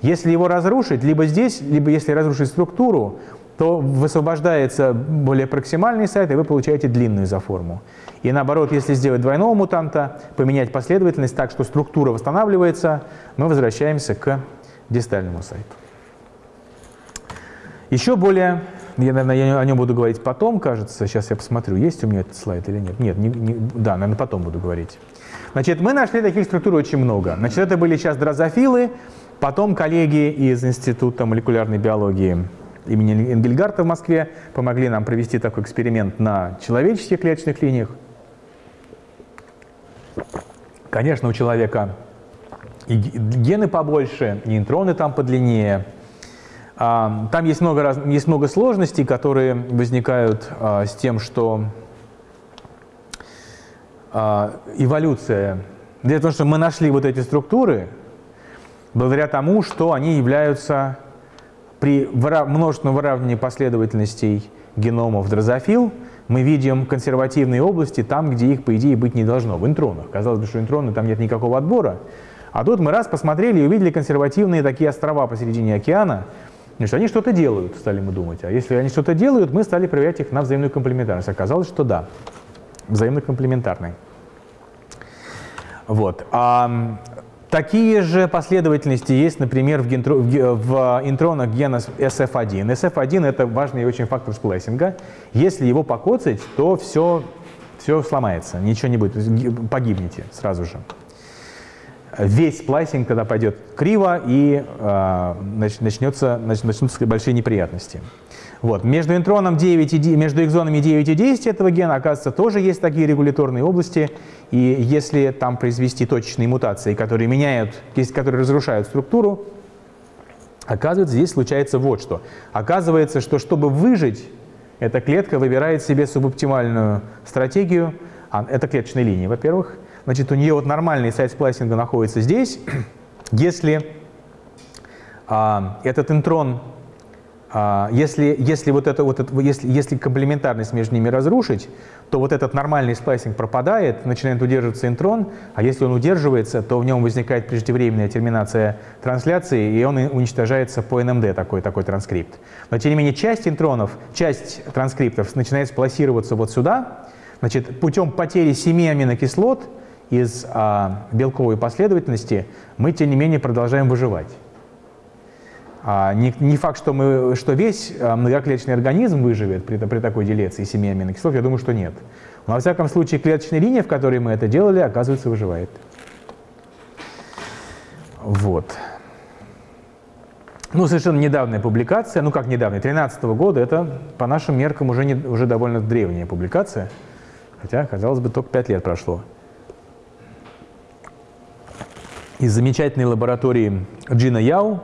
Если его разрушить, либо здесь, либо если разрушить структуру, то высвобождается более проксимальный сайт, и вы получаете длинную изоформу. И наоборот, если сделать двойного мутанта, поменять последовательность так, что структура восстанавливается, мы возвращаемся к дистальному сайту. Еще более, я, наверное, я о нем буду говорить потом, кажется, сейчас я посмотрю, есть у меня этот слайд или нет. Нет, не, не, да, наверное, потом буду говорить. Значит, мы нашли таких структур очень много. Значит, это были сейчас дрозофилы, Потом коллеги из Института молекулярной биологии имени Энгельгарта в Москве помогли нам провести такой эксперимент на человеческих клеточных линиях. Конечно, у человека и гены побольше, нейтроны там подлиннее. А, там есть много, раз, есть много сложностей, которые возникают а, с тем, что а, эволюция... Дело в том, что мы нашли вот эти структуры, благодаря тому, что они являются при множественном выравнивании последовательностей геномов дрозофил, мы видим консервативные области там, где их, по идее, быть не должно, в интронах. Казалось бы, что интроны там нет никакого отбора. А тут мы раз посмотрели и увидели консервативные такие острова посередине океана, Значит, они что-то делают, стали мы думать. А если они что-то делают, мы стали проверять их на взаимную комплементарность. Оказалось, что да, взаимно комплементарные. Вот. А Такие же последовательности есть, например, в, гентро, в интронах гена SF1. SF1 – это важный очень фактор сплайсинга. Если его покоцать, то все, все сломается, ничего не будет, погибнете сразу же. Весь сплайсинг тогда пойдет криво, и э, начнется, начнутся большие неприятности. Вот. Между интроном 9 и, между экзонами 9 и 10 этого гена, оказывается, тоже есть такие регуляторные области. И если там произвести точечные мутации, которые меняют, которые разрушают структуру, оказывается, здесь случается вот что. Оказывается, что чтобы выжить, эта клетка выбирает себе субоптимальную стратегию. А, это клеточная линия, во-первых. Значит, у нее вот нормальный сайт сплайсинга находится здесь. Если а, этот интрон если, если, вот это, вот это, если, если комплементарность между ними разрушить, то вот этот нормальный сплайсинг пропадает, начинает удерживаться интрон, а если он удерживается, то в нем возникает преждевременная терминация трансляции, и он уничтожается по NMD, такой, такой транскрипт. Но тем не менее часть интронов, часть транскриптов начинает сплайсироваться вот сюда, значит, путем потери 7 аминокислот из а, белковой последовательности мы, тем не менее, продолжаем выживать. А не, не факт, что, мы, что весь а, многоклеточный организм выживет при, при такой делеции семи аминокислот, я думаю, что нет. Но, во всяком случае, клеточная линия, в которой мы это делали, оказывается, выживает. Вот. Ну, совершенно недавняя публикация, ну как недавняя, 2013 года, это по нашим меркам уже, не, уже довольно древняя публикация, хотя, казалось бы, только 5 лет прошло. Из замечательной лаборатории Джина Яу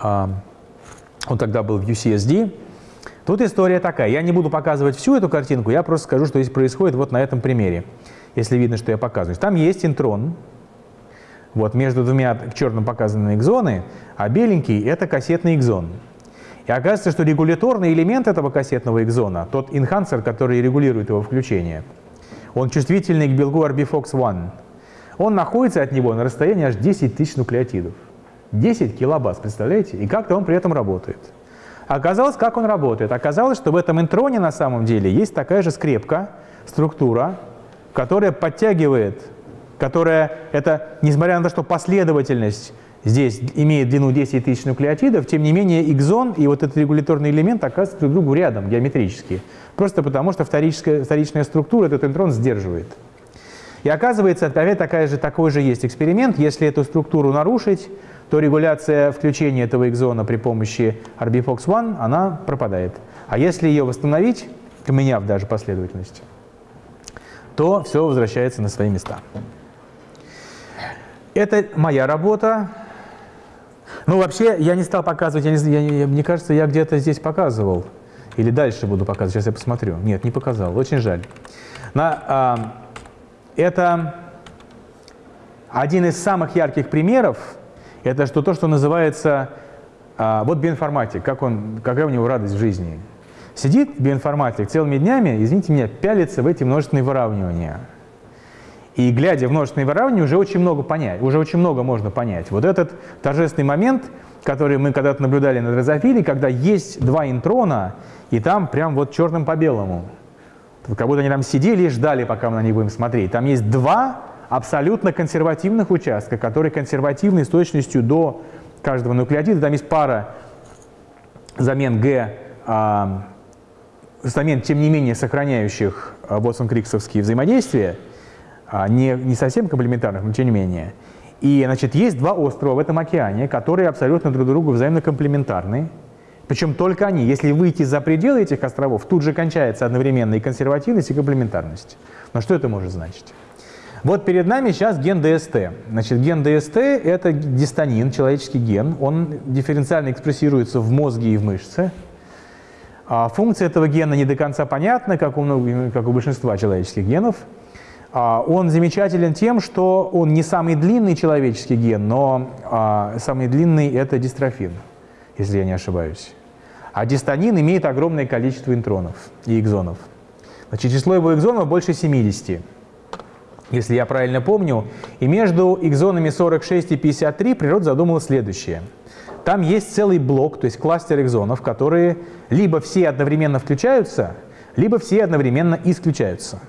он тогда был в UCSD. Тут история такая. Я не буду показывать всю эту картинку, я просто скажу, что здесь происходит вот на этом примере, если видно, что я показываю. Там есть интрон, вот между двумя черным показаны экзоны, а беленький – это кассетный экзон. И оказывается, что регуляторный элемент этого кассетного экзона, тот инхансер, который регулирует его включение, он чувствительный к белку RBFOX1. Он находится от него на расстоянии аж 10 тысяч нуклеотидов. 10 килобас, представляете? И как-то он при этом работает. Оказалось, как он работает? Оказалось, что в этом интроне на самом деле есть такая же скрепка, структура, которая подтягивает, которая, это, несмотря на то, что последовательность здесь имеет длину 10 тысяч нуклеотидов, тем не менее экзон и вот этот регуляторный элемент оказываются друг другу рядом геометрически. Просто потому, что вторичная, структура этот интрон сдерживает. И оказывается, опять такая же, такой же есть эксперимент. Если эту структуру нарушить, то регуляция включения этого экзона при помощи RBFOX1, она пропадает. А если ее восстановить, поменяв даже последовательность, то все возвращается на свои места. Это моя работа. Ну, вообще, я не стал показывать, я не, я, мне кажется, я где-то здесь показывал. Или дальше буду показывать, сейчас я посмотрю. Нет, не показал, очень жаль. На, а, это один из самых ярких примеров, это что, то, что называется, а, вот биоинформатик, как он, какая у него радость в жизни. Сидит биоинформатик целыми днями, извините меня, пялится в эти множественные выравнивания. И глядя в множественные выравнивания, уже очень много понять, уже очень много можно понять. Вот этот торжественный момент, который мы когда-то наблюдали на дрозофиле, когда есть два интрона, и там прям вот черным по белому. Как будто они там сидели и ждали, пока мы на них будем смотреть. Там есть два абсолютно консервативных участка, которые консервативны с точностью до каждого нуклеотида. Там есть пара замен Г, а, замен, тем не менее, сохраняющих а, Вотсон-Криксовские взаимодействия, а, не, не совсем комплементарных, но тем не менее. И, значит, есть два острова в этом океане, которые абсолютно друг другу взаимно комплементарны. Причем только они. Если выйти за пределы этих островов, тут же кончается одновременно и консервативность, и комплементарность. Но что это может значить? Вот перед нами сейчас ген ДСТ. Значит, ген ДСТ – это дистанин, человеческий ген. Он дифференциально экспрессируется в мозге и в мышце. А функция этого гена не до конца понятна, как у, как у большинства человеческих генов. А он замечателен тем, что он не самый длинный человеческий ген, но а, самый длинный – это дистрофин, если я не ошибаюсь. А дистанин имеет огромное количество интронов и экзонов. Значит, число его экзонов больше 70, если я правильно помню. И между экзонами 46 и 53 природа задумала следующее. Там есть целый блок, то есть кластер экзонов, которые либо все одновременно включаются, либо все одновременно исключаются.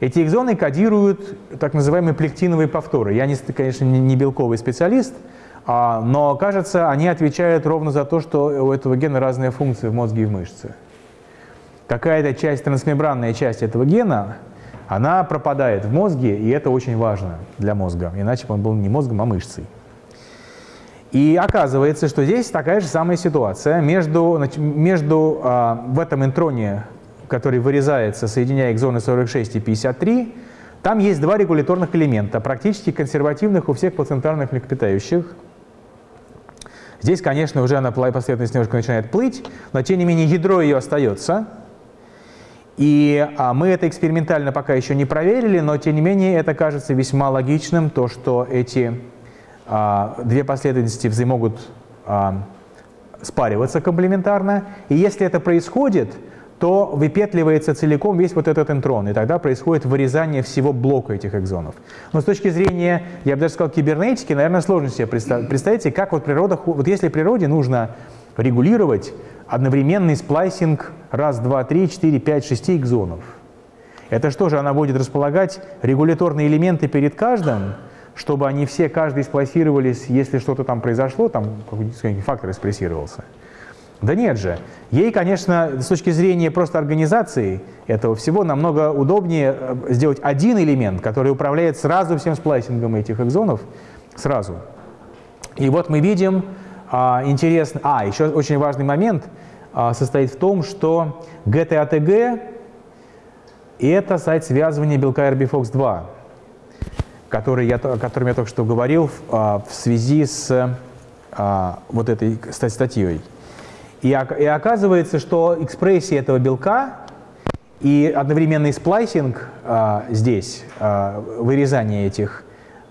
Эти экзоны кодируют так называемые плектиновые повторы. Я, конечно, не белковый специалист, но, кажется, они отвечают ровно за то, что у этого гена разные функции в мозге и в мышце. Какая-то часть, трансмембранная часть этого гена, она пропадает в мозге, и это очень важно для мозга, иначе бы он был не мозгом, а мышцей. И оказывается, что здесь такая же самая ситуация. Между, между а, в этом интроне, который вырезается, соединяя экзоны 46 и 53, там есть два регуляторных элемента, практически консервативных у всех плацентарных млекопитающих – Здесь, конечно, уже она последовательность немножко начинает плыть, но тем не менее ядро ее остается. И а, мы это экспериментально пока еще не проверили, но тем не менее это кажется весьма логичным, то, что эти а, две последовательности взаимогут а, спариваться комплементарно. И если это происходит, то выпетливается целиком весь вот этот интрон, и тогда происходит вырезание всего блока этих экзонов. Но с точки зрения, я бы даже сказал, кибернетики, наверное, сложно себе представить. Представьте, как вот природа, вот если природе нужно регулировать одновременный сплайсинг раз, два, три, четыре, пять, шести экзонов. Это что же, она будет располагать регуляторные элементы перед каждым, чтобы они все, каждый сплайсировались, если что-то там произошло, там какой-нибудь фактор экспрессировался. Да нет же. Ей, конечно, с точки зрения просто организации этого всего намного удобнее э, сделать один элемент, который управляет сразу всем сплайсингом этих экзонов, сразу. И вот мы видим а, интересно... А, еще очень важный момент а, состоит в том, что GTATG – это сайт связывания белка RBFOX2, который я, о котором я только что говорил а, в связи с а, вот этой статьей. И, и оказывается, что экспрессия этого белка и одновременный сплайсинг а, здесь, а, вырезание этих,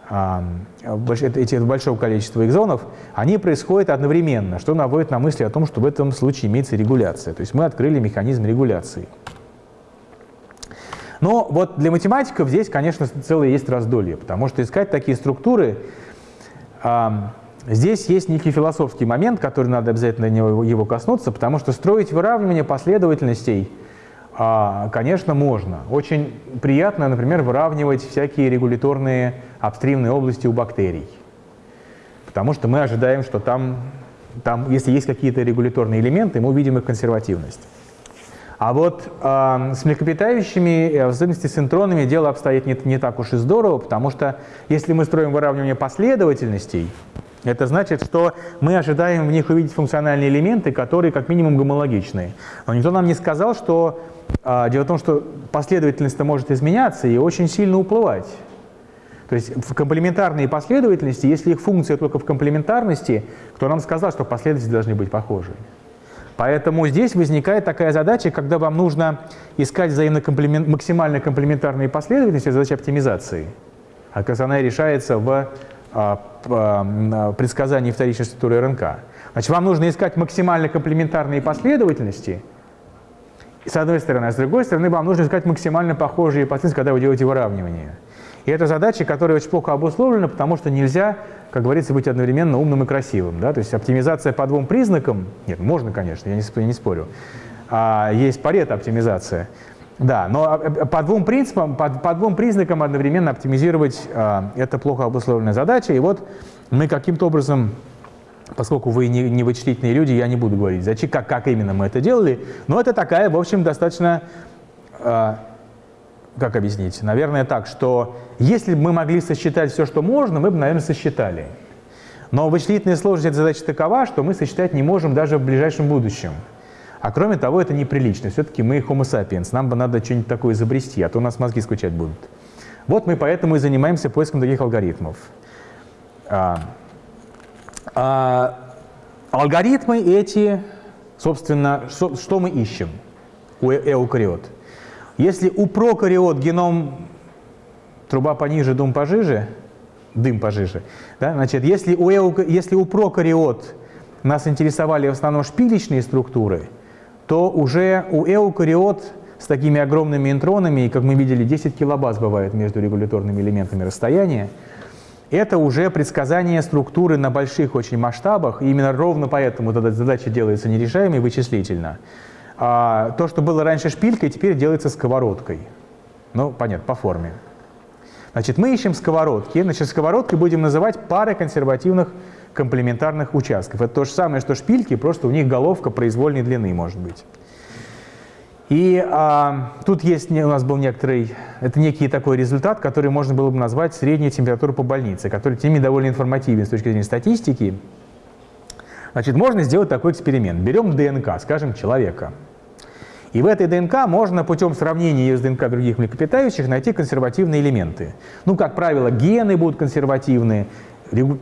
а, этих большого количества экзонов, они происходят одновременно, что наводит на мысли о том, что в этом случае имеется регуляция. То есть мы открыли механизм регуляции. Но вот для математиков здесь, конечно, целое есть раздолье, потому что искать такие структуры Здесь есть некий философский момент, который надо обязательно его коснуться, потому что строить выравнивание последовательностей, а, конечно, можно. Очень приятно, например, выравнивать всякие регуляторные обстримные области у бактерий. потому что мы ожидаем, что там, там если есть какие-то регуляторные элементы, мы увидим их консервативность. А вот э, с млекопитающими, в особенности с интронами, дело обстоит не, не так уж и здорово, потому что если мы строим выравнивание последовательностей, это значит, что мы ожидаем в них увидеть функциональные элементы, которые как минимум гомологичные. Но никто нам не сказал, что э, дело в том, что последовательность может изменяться и очень сильно уплывать. То есть в комплементарные последовательности, если их функция только в комплементарности, кто нам сказал, что последовательности должны быть похожи? Поэтому здесь возникает такая задача, когда вам нужно искать взаимно максимально комплементарные последовательности, задача оптимизации. А она решается в а, а, предсказании вторичной структуры РНК. Значит, вам нужно искать максимально комплементарные последовательности, с одной стороны, а с другой стороны, вам нужно искать максимально похожие последовательности, когда вы делаете выравнивание. И это задача, которая очень плохо обусловлена, потому что нельзя, как говорится, быть одновременно умным и красивым. Да? То есть оптимизация по двум признакам, нет, можно, конечно, я не, я не спорю, а, есть парето оптимизация. Да, но э, по двум принципам, по, по двум признакам одновременно оптимизировать а, это плохо обусловленная задача. И вот мы каким-то образом, поскольку вы не, не вычислительные люди, я не буду говорить, зачем, как, как именно мы это делали, но это такая, в общем, достаточно а, как объяснить? Наверное, так, что если бы мы могли сосчитать все, что можно, мы бы, наверное, сосчитали. Но вычислительная сложность задачи такова, что мы сосчитать не можем даже в ближайшем будущем. А кроме того, это неприлично. Все-таки мы homo sapiens, нам бы надо что-нибудь такое изобрести, а то у нас мозги скучать будут. Вот мы поэтому и занимаемся поиском таких алгоритмов. А, а, алгоритмы эти, собственно, что, что мы ищем у э, эукариот? Если у прокариот геном труба пониже, дым пожиже, дым пожиже, да, значит, если у, эу, если у прокариот нас интересовали в основном шпилечные структуры, то уже у эукариот с такими огромными интронами, как мы видели, 10 килобаз бывает между регуляторными элементами расстояния, это уже предсказание структуры на больших очень масштабах, и именно ровно поэтому задача делается нерешаемой вычислительно. А то, что было раньше шпилькой, теперь делается сковородкой. Ну, понятно, по форме. Значит, мы ищем сковородки. Значит, сковородкой будем называть пары консервативных комплементарных участков. Это то же самое, что шпильки, просто у них головка произвольной длины может быть. И а, тут есть у нас был некоторый, это некий такой результат, который можно было бы назвать средняя температура по больнице, который теми довольно информативен с точки зрения статистики. Значит, можно сделать такой эксперимент. Берем ДНК, скажем, человека. И в этой ДНК можно путем сравнения ее с ДНК других млекопитающих найти консервативные элементы. Ну, как правило, гены будут консервативные,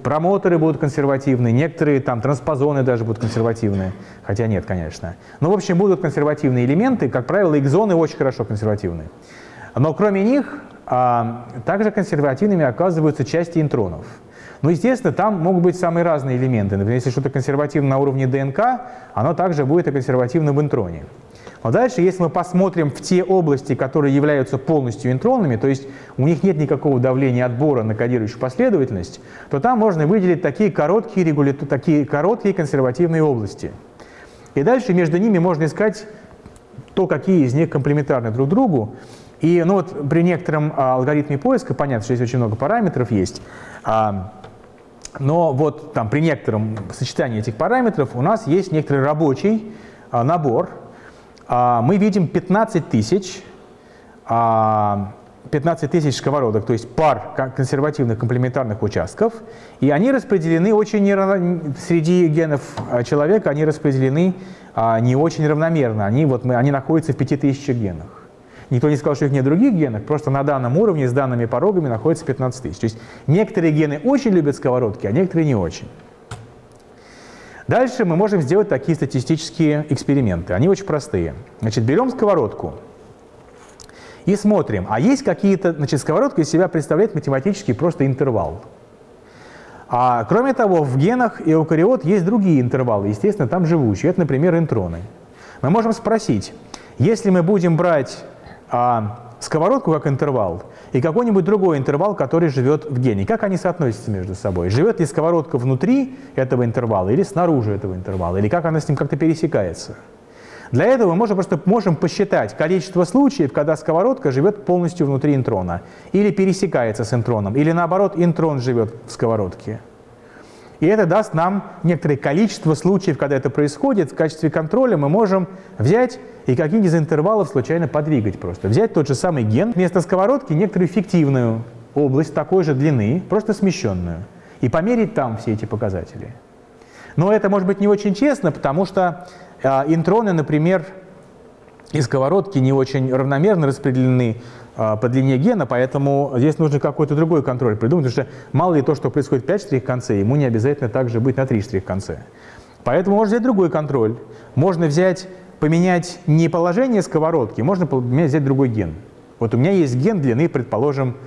промоторы будут консервативные, некоторые там транспозоны даже будут консервативные, хотя нет, конечно. Но, в общем, будут консервативные элементы, как правило, экзоны очень хорошо консервативны. Но кроме них, а, также консервативными оказываются части интронов. Ну, естественно, там могут быть самые разные элементы. Например, если что-то консервативно на уровне ДНК, оно также будет и консервативно в интроне. Но дальше, если мы посмотрим в те области, которые являются полностью интронными, то есть у них нет никакого давления отбора на кодирующую последовательность, то там можно выделить такие короткие, регуля... такие короткие консервативные области. И дальше между ними можно искать то, какие из них комплементарны друг другу. И ну вот при некотором а, алгоритме поиска, понятно, что здесь очень много параметров есть, а, но вот там при некотором сочетании этих параметров у нас есть некоторый рабочий а, набор, а, мы видим 15 тысяч 15 а, тысяч сковородок, то есть пар консервативных комплементарных участков, и они распределены очень неравно, среди генов а, человека, они распределены не очень равномерно, они, вот, мы, они находятся в 5000 генах. Никто не сказал, что их нет других генов, просто на данном уровне с данными порогами находится 15 тысяч. То есть некоторые гены очень любят сковородки, а некоторые не очень. Дальше мы можем сделать такие статистические эксперименты. Они очень простые. Значит, берем сковородку и смотрим, а есть какие-то... Значит, сковородка из себя представляет математический просто интервал. А кроме того, в генах эукариот есть другие интервалы, естественно, там живущие. Это, например, интроны. Мы можем спросить, если мы будем брать а, сковородку как интервал и какой-нибудь другой интервал, который живет в гене. Как они соотносятся между собой? Живет ли сковородка внутри этого интервала или снаружи этого интервала? Или как она с ним как-то пересекается? Для этого мы можем просто можем посчитать количество случаев, когда сковородка живет полностью внутри интрона, или пересекается с интроном, или наоборот интрон живет в сковородке. И это даст нам некоторое количество случаев, когда это происходит. В качестве контроля мы можем взять и какие-нибудь из интервалов случайно подвигать просто. Взять тот же самый ген, вместо сковородки некоторую фиктивную область такой же длины, просто смещенную, и померить там все эти показатели. Но это может быть не очень честно, потому что э, интроны, например, из сковородки не очень равномерно распределены по длине гена, поэтому здесь нужно какой-то другой контроль придумать, потому что мало ли то, что происходит в 5 штрих конце, ему не обязательно также быть на 3 штрих конце. Поэтому можно взять другой контроль. Можно взять, поменять не положение сковородки, можно взять другой ген. Вот у меня есть ген длины, предположим,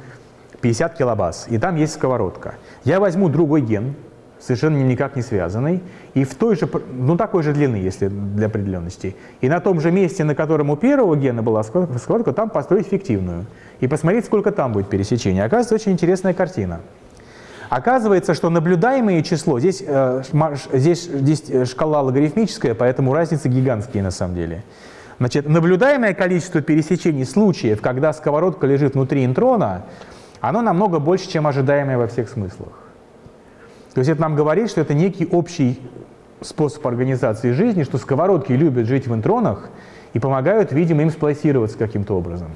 50 килобаз, и там есть сковородка. Я возьму другой ген, совершенно никак не связанный, и в той же, ну такой же длины, если для определенности. И на том же месте, на котором у первого гена была сковородка, там построить фиктивную. И посмотреть, сколько там будет пересечений. Оказывается, очень интересная картина. Оказывается, что наблюдаемое число, здесь, э, здесь, здесь э, шкала логарифмическая, поэтому разницы гигантские на самом деле. Значит, наблюдаемое количество пересечений случаев, когда сковородка лежит внутри интрона, оно намного больше, чем ожидаемое во всех смыслах. То есть это нам говорит, что это некий общий способ организации жизни, что сковородки любят жить в интронах и помогают, видимо, им сплайсироваться каким-то образом.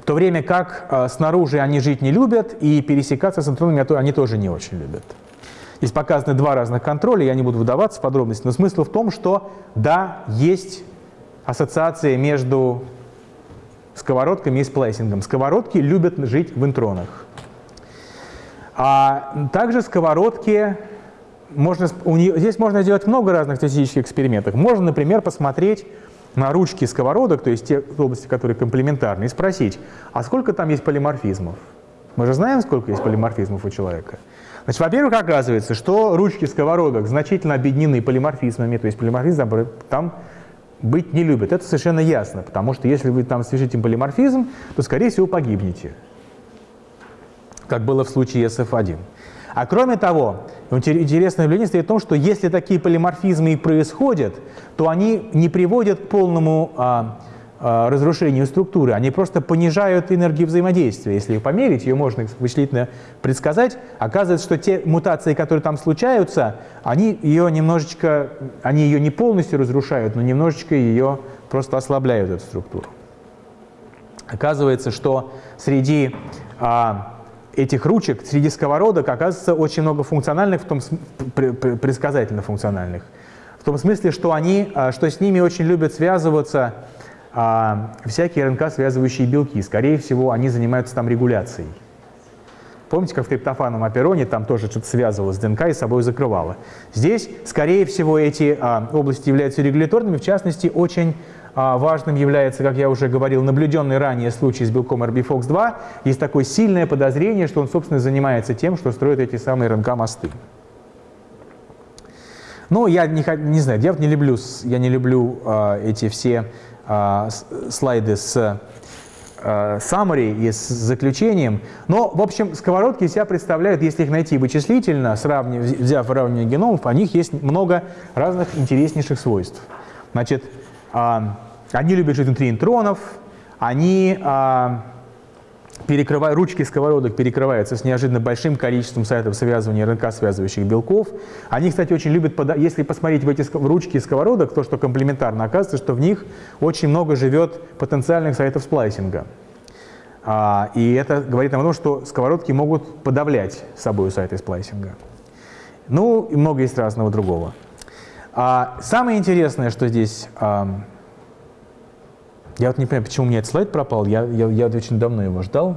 В то время как э, снаружи они жить не любят, и пересекаться с интронами они тоже не очень любят. Здесь показаны два разных контроля, я не буду выдаваться в подробности, но смысл в том, что да, есть ассоциация между сковородками и сплайсингом. Сковородки любят жить в интронах. А также сковородки, можно, у нее, здесь можно сделать много разных статистических экспериментов. Можно, например, посмотреть на ручки сковородок, то есть те области, которые комплементарны, и спросить, а сколько там есть полиморфизмов? Мы же знаем, сколько есть полиморфизмов у человека. Значит, во-первых, оказывается, что ручки сковородок значительно объединены полиморфизмами, то есть полиморфизм там быть не любят. Это совершенно ясно, потому что если вы там свяжите полиморфизм, то, скорее всего, погибнете как было в случае SF1. А кроме того, интересное наблюдение стоит в том, что если такие полиморфизмы и происходят, то они не приводят к полному а, а, разрушению структуры, они просто понижают энергию взаимодействия. Если их померить, ее можно вычислительно предсказать, оказывается, что те мутации, которые там случаются, они ее немножечко, они ее не полностью разрушают, но немножечко ее просто ослабляют, эту структуру. Оказывается, что среди а, этих ручек среди сковородок оказывается очень много функциональных, в том предсказательно функциональных. В том смысле, что, они, а, что с ними очень любят связываться а, всякие РНК-связывающие белки. Скорее всего, они занимаются там регуляцией. Помните, как в триптофановом апероне там тоже что-то связывалось с ДНК и собой закрывало. Здесь, скорее всего, эти а, области являются регуляторными, в частности, очень важным является, как я уже говорил, наблюденный ранее случай с белком RBFOX2. Есть такое сильное подозрение, что он, собственно, занимается тем, что строит эти самые РНК-мосты. Ну, я не, не знаю, я не люблю, я не люблю э, эти все э, слайды с э, summary и с заключением. Но, в общем, сковородки себя представляют, если их найти вычислительно, сравнив, взяв выравнивание геномов, у них есть много разных интереснейших свойств. Значит, э, они любят жить внутри интронов, они а, перекрывают, ручки сковородок перекрываются с неожиданно большим количеством сайтов связывания РНК-связывающих белков. Они, кстати, очень любят, если посмотреть в эти ручки сковородок, то, что комплементарно, оказывается, что в них очень много живет потенциальных сайтов сплайсинга. А, и это говорит нам о том, что сковородки могут подавлять собой сайты сплайсинга. Ну, и много есть разного другого. А, самое интересное, что здесь я вот не понимаю, почему у меня этот слайд пропал. Я, я, я очень давно его ждал.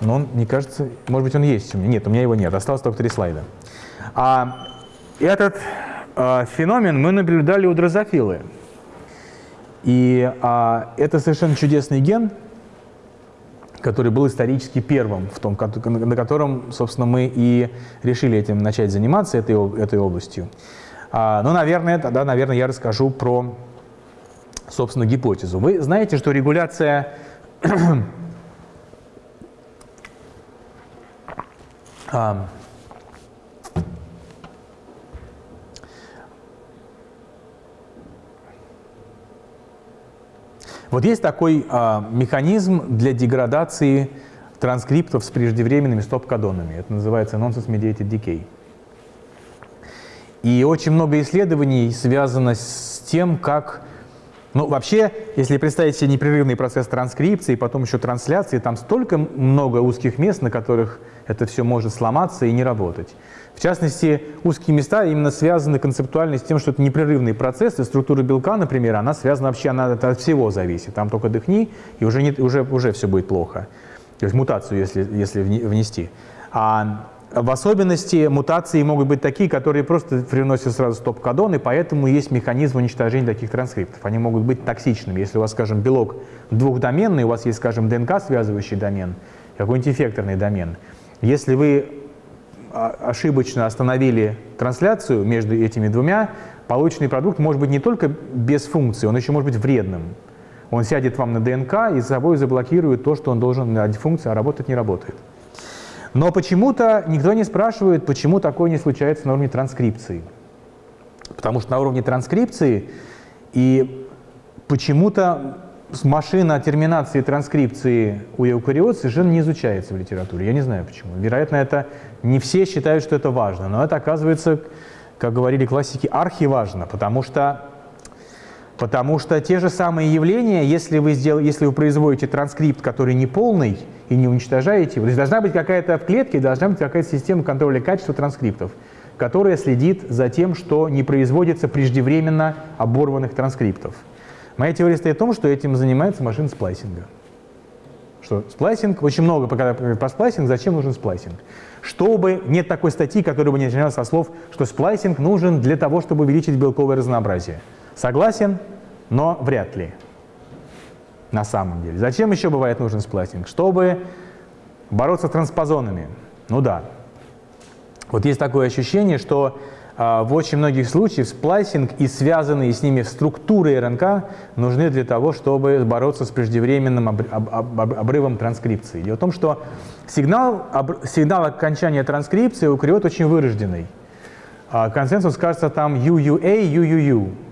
Но он, мне кажется, может быть, он есть у меня. Нет, у меня его нет. Осталось только три слайда. А, этот а, феномен мы наблюдали у дрозофилы. И а, это совершенно чудесный ген, который был исторически первым, в том, на котором, собственно, мы и решили этим начать заниматься, этой, этой областью. А, ну, наверное, тогда, наверное, я расскажу про собственно, гипотезу. Вы знаете, что регуляция а, Вот есть такой а, механизм для деградации транскриптов с преждевременными стоп-кодонами. Это называется nonsense-mediated decay. И очень много исследований связано с тем, как... Ну, вообще, если представить себе непрерывный процесс транскрипции, потом еще трансляции, там столько много узких мест, на которых это все может сломаться и не работать. В частности, узкие места именно связаны концептуально с тем, что это непрерывный процесс, и структура белка, например, она связана вообще, она от всего зависит. Там только дыхни, и уже, не, уже, уже все будет плохо. То есть мутацию, если, если внести. А в особенности мутации могут быть такие, которые просто приносят сразу стоп-кодон, и поэтому есть механизм уничтожения таких транскриптов. Они могут быть токсичными. Если у вас, скажем, белок двухдоменный, у вас есть, скажем, ДНК-связывающий домен, какой-нибудь эффекторный домен. Если вы а, ошибочно остановили трансляцию между этими двумя, полученный продукт может быть не только без функции, он еще может быть вредным. Он сядет вам на ДНК и с собой заблокирует то, что он должен на функции, а работать не работает. Но почему-то никто не спрашивает, почему такое не случается на уровне транскрипции. Потому что на уровне транскрипции и почему-то машина терминации транскрипции у эукариот совершенно не изучается в литературе. Я не знаю почему. Вероятно, это не все считают, что это важно. Но это оказывается, как говорили классики, архиважно, потому что Потому что те же самые явления, если вы, сдел... если вы производите транскрипт, который не полный, и не уничтожаете его, то есть должна быть какая-то в клетке, должна быть какая-то система контроля качества транскриптов, которая следит за тем, что не производится преждевременно оборванных транскриптов. Моя теория состоит в том, что этим занимается машина сплайсинга. Что сплайсинг, очень много когда про сплайсинг, зачем нужен сплайсинг? Чтобы, нет такой статьи, которая бы не начиналась со слов, что сплайсинг нужен для того, чтобы увеличить белковое разнообразие. Согласен, но вряд ли. На самом деле. Зачем еще бывает нужен сплайсинг? Чтобы бороться с транспозонами. Ну да. Вот есть такое ощущение, что э, в очень многих случаях сплайсинг и связанные с ними структуры РНК нужны для того, чтобы бороться с преждевременным об, об, об, обрывом транскрипции. Дело в том, что сигнал, об, сигнал окончания транскрипции эукариот очень вырожденный. А консенсус кажется там UUA, UUU.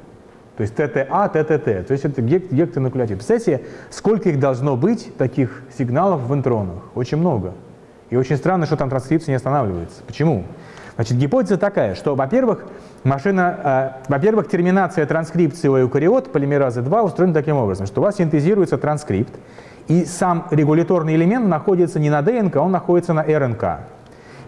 То есть ТТА, ТТТ. То есть это гектонуклеотид. Представляете, сколько их должно быть, таких сигналов в интронах? Очень много. И очень странно, что там транскрипция не останавливается. Почему? Значит, гипотеза такая, что, во-первых, машина, э, во-первых, терминация транскрипции у эукариот полимеразы 2 устроена таким образом, что у вас синтезируется транскрипт, и сам регуляторный элемент находится не на ДНК, он находится на РНК.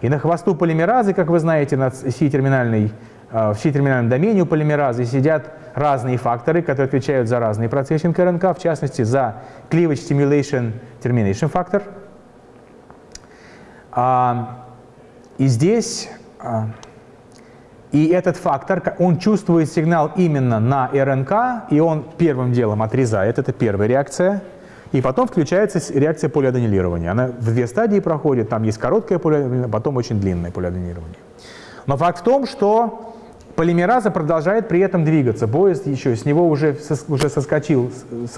И на хвосту полимеразы, как вы знаете, на C-терминальной Э, в C-терминальном домене у полимеразы сидят разные факторы, которые отвечают за разные процессы РНК, в частности, за cleavage stimulation termination фактор. А, и здесь, а, и этот фактор, он чувствует сигнал именно на РНК, и он первым делом отрезает, это первая реакция, и потом включается реакция полиаденилирования. Она в две стадии проходит, там есть короткое полиаденилирование, потом очень длинное полиаденилирование. Но факт в том, что Полимераза продолжает при этом двигаться. Поезд еще с него уже, уже соскочил,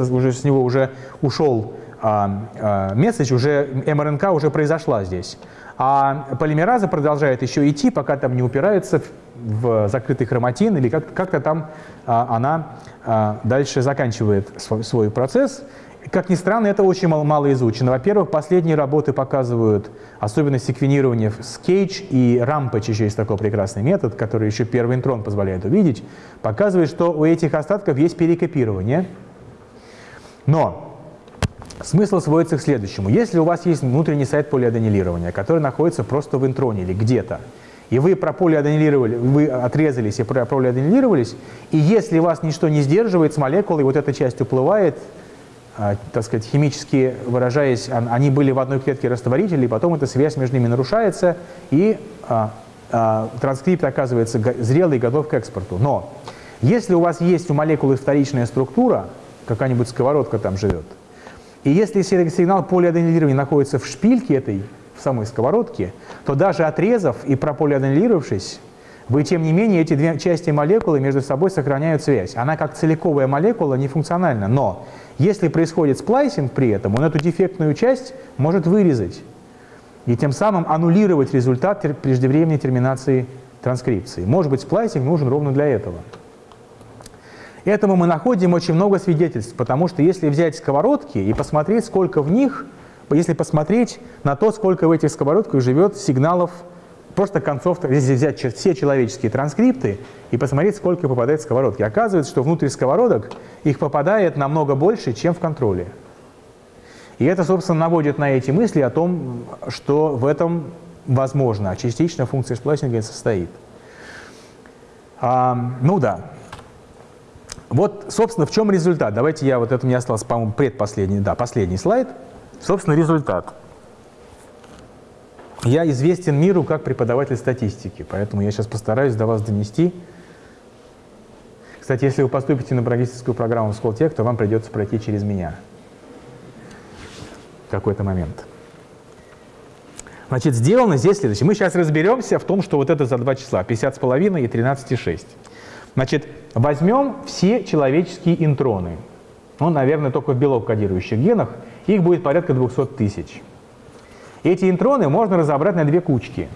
уже с него уже ушел а, а, месседж, уже МРНК уже произошла здесь. А полимераза продолжает еще идти, пока там не упирается в, закрытый хроматин или как-то как там а, она а, дальше заканчивает свой, свой процесс. Как ни странно, это очень мало, мало изучено. Во-первых, последние работы показывают особенность секвенирования с Кейдж и Rampage еще есть такой прекрасный метод, который еще первый интрон позволяет увидеть, показывает, что у этих остатков есть перекопирование. Но смысл сводится к следующему. Если у вас есть внутренний сайт полиаденилирования, который находится просто в интроне или где-то, и вы прополиаденилировали, вы отрезались и прополиаденилировались, и если вас ничто не сдерживает с молекулой, вот эта часть уплывает, так сказать, химически выражаясь, они были в одной клетке растворителей, потом эта связь между ними нарушается, и а, а, транскрипт оказывается зрелый и готов к экспорту. Но если у вас есть у молекулы вторичная структура, какая-нибудь сковородка там живет, и если сигнал полиаденилирования находится в шпильке этой, в самой сковородке, то даже отрезав и прополиаденилировавшись, вы, тем не менее, эти две части молекулы между собой сохраняют связь. Она как целиковая молекула не функциональна, но если происходит сплайсинг при этом, он эту дефектную часть может вырезать и тем самым аннулировать результат преждевременной терминации транскрипции. Может быть, сплайсинг нужен ровно для этого. Этому мы находим очень много свидетельств, потому что если взять сковородки и посмотреть, сколько в них, если посмотреть на то, сколько в этих сковородках живет сигналов просто концовка, если взять все человеческие транскрипты и посмотреть, сколько попадает в сковородки. Оказывается, что внутрь сковородок их попадает намного больше, чем в контроле. И это, собственно, наводит на эти мысли о том, что в этом, возможно, частично функция сплайсинга состоит. А, ну да. Вот, собственно, в чем результат? Давайте я, вот это у меня остался, по-моему, предпоследний, да, последний слайд. Собственно, результат. Я известен миру как преподаватель статистики, поэтому я сейчас постараюсь до вас донести. Кстати, если вы поступите на программистическую программу в Сколтех, то вам придется пройти через меня в какой-то момент. Значит, сделано здесь следующее. Мы сейчас разберемся в том, что вот это за два числа, 50,5 и 13,6. Значит, возьмем все человеческие интроны. Ну, наверное, только в белок кодирующих генах. Их будет порядка 200 тысяч. Эти интроны можно разобрать на две кучки.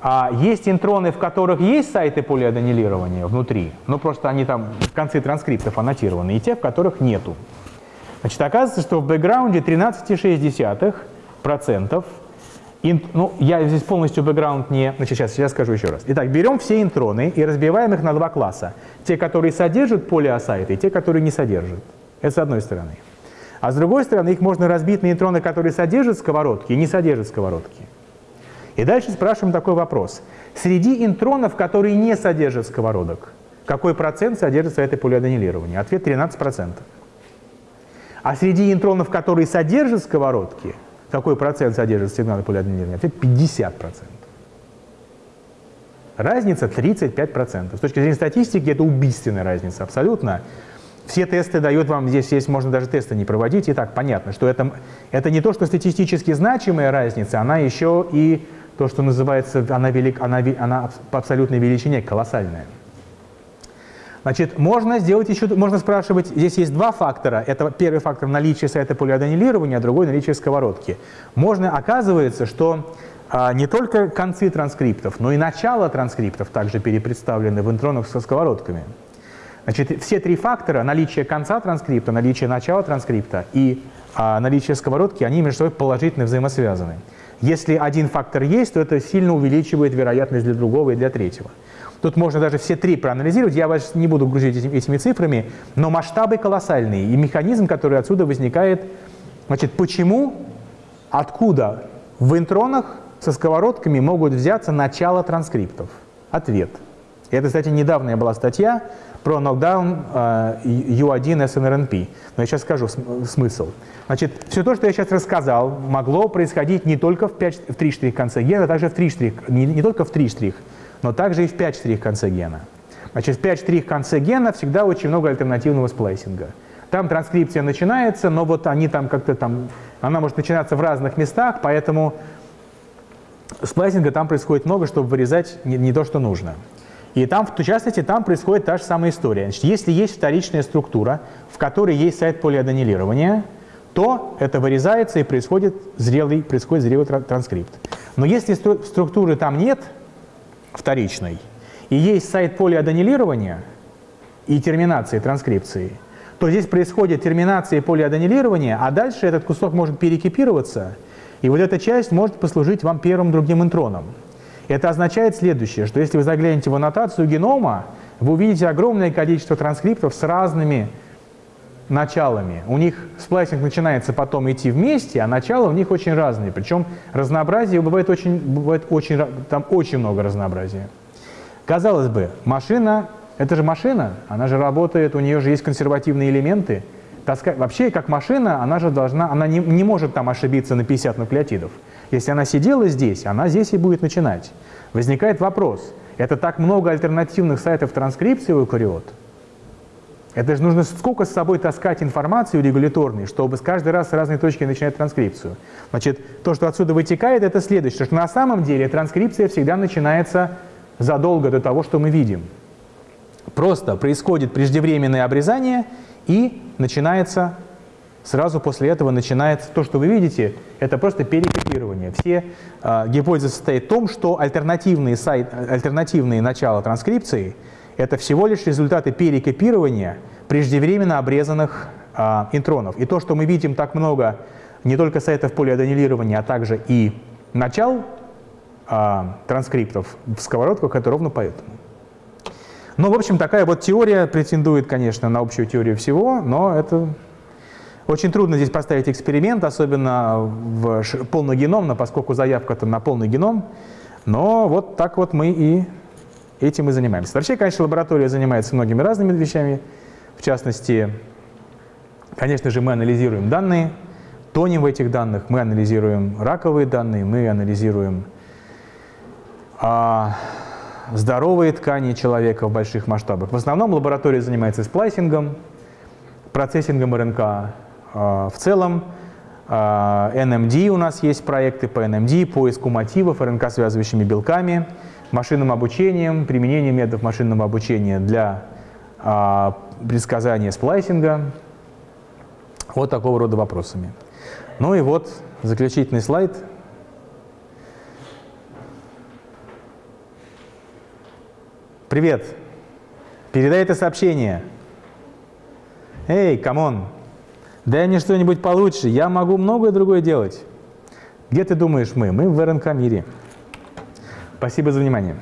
А есть интроны, в которых есть сайты полиаденилирования внутри, но просто они там в конце транскриптов аннотированы, и те, в которых нету. Значит, оказывается, что в бэкграунде 13,6%, инт, ну, я здесь полностью бэкграунд не... Значит, сейчас, сейчас скажу еще раз. Итак, берем все интроны и разбиваем их на два класса. Те, которые содержат полиосайты, и те, которые не содержат. Это с одной стороны. А с другой стороны, их можно разбить на нейтроны, которые содержат сковородки и не содержат сковородки. И дальше спрашиваем такой вопрос. Среди интронов, которые не содержат сковородок, какой процент содержится этой полиаденилирования? Ответ 13%. А среди интронов, которые содержат сковородки, какой процент содержится сигнала полиаденилирования? Ответ 50%. Разница 35%. С точки зрения статистики это убийственная разница абсолютно. Все тесты дают вам, здесь есть, можно даже тесты не проводить, и так понятно, что это, это не то, что статистически значимая разница, она еще и то, что называется, она, велик, она, она по абсолютной величине колоссальная. Значит, можно сделать еще, можно спрашивать, здесь есть два фактора. Это первый фактор наличия сайта полиаденилирования, а другой наличие сковородки. Можно, оказывается, что а, не только концы транскриптов, но и начало транскриптов также перепредставлены в интронах со сковородками. Значит, все три фактора, наличие конца транскрипта, наличие начала транскрипта и а, наличие сковородки, они между собой положительно взаимосвязаны. Если один фактор есть, то это сильно увеличивает вероятность для другого и для третьего. Тут можно даже все три проанализировать, я вас не буду грузить этими, цифрами, но масштабы колоссальные, и механизм, который отсюда возникает, значит, почему, откуда в интронах со сковородками могут взяться начало транскриптов? Ответ. Это, кстати, недавняя была статья, про нокдаун U1 SNRNP. Но я сейчас скажу смысл. Значит, все то, что я сейчас рассказал, могло происходить не только в, 5, в 3 штрих конце гена, а также в 3 штрих, не, не только в 3 штрих, но также и в 5 штрих конце гена. Значит, в 5 штрих конце гена всегда очень много альтернативного сплайсинга. Там транскрипция начинается, но вот они там как-то там, она может начинаться в разных местах, поэтому сплайсинга там происходит много, чтобы вырезать не, не то, что нужно. И там, в частности, там происходит та же самая история. Значит, если есть вторичная структура, в которой есть сайт полиаденилирования, то это вырезается и происходит зрелый, происходит зрелый транскрипт. Но если структуры там нет, вторичной, и есть сайт полиаденилирования и терминации транскрипции, то здесь происходит терминация и полиаденилирование, а дальше этот кусок может перекипироваться, и вот эта часть может послужить вам первым другим интроном. Это означает следующее, что если вы заглянете в аннотацию генома, вы увидите огромное количество транскриптов с разными началами. У них сплайсинг начинается потом идти вместе, а начала у них очень разные. Причем разнообразие бывает очень, бывает очень, там очень много разнообразия. Казалось бы, машина, это же машина, она же работает, у нее же есть консервативные элементы. Таска... Вообще, как машина, она же должна, она не, не может там ошибиться на 50 нуклеотидов. Если она сидела здесь, она здесь и будет начинать. Возникает вопрос, это так много альтернативных сайтов транскрипции у эукариот? Это же нужно сколько с собой таскать информацию регуляторной, чтобы с каждой раз с разной точки начинать транскрипцию. Значит, то, что отсюда вытекает, это следующее, что на самом деле транскрипция всегда начинается задолго до того, что мы видим. Просто происходит преждевременное обрезание и начинается Сразу после этого начинается то, что вы видите, это просто перекопирование. Все э, гипотезы состоят в том, что альтернативные, сайт, альтернативные начала транскрипции – это всего лишь результаты перекопирования преждевременно обрезанных э, интронов. И то, что мы видим так много не только сайтов полиаденилирования, а также и начал а, транскриптов в сковородках, это ровно поэтому. Ну, в общем, такая вот теория претендует, конечно, на общую теорию всего, но это очень трудно здесь поставить эксперимент, особенно в полногеномно, поскольку заявка-то на полный геном. Но вот так вот мы и этим и занимаемся. Вообще, конечно, лаборатория занимается многими разными вещами. В частности, конечно же, мы анализируем данные, тонем в этих данных, мы анализируем раковые данные, мы анализируем а, здоровые ткани человека в больших масштабах. В основном лаборатория занимается сплайсингом, процессингом РНК. А, в целом NMD а, у нас есть проекты по NMD, поиску мотивов РНК-связывающими белками, машинным обучением, применением методов машинного обучения для а, предсказания сплайсинга. Вот такого рода вопросами. Ну и вот заключительный слайд – Привет. Передай это сообщение. Hey, come on. Дай мне что-нибудь получше. Я могу многое другое делать. Где ты думаешь мы? Мы в РНК мире. Спасибо за внимание.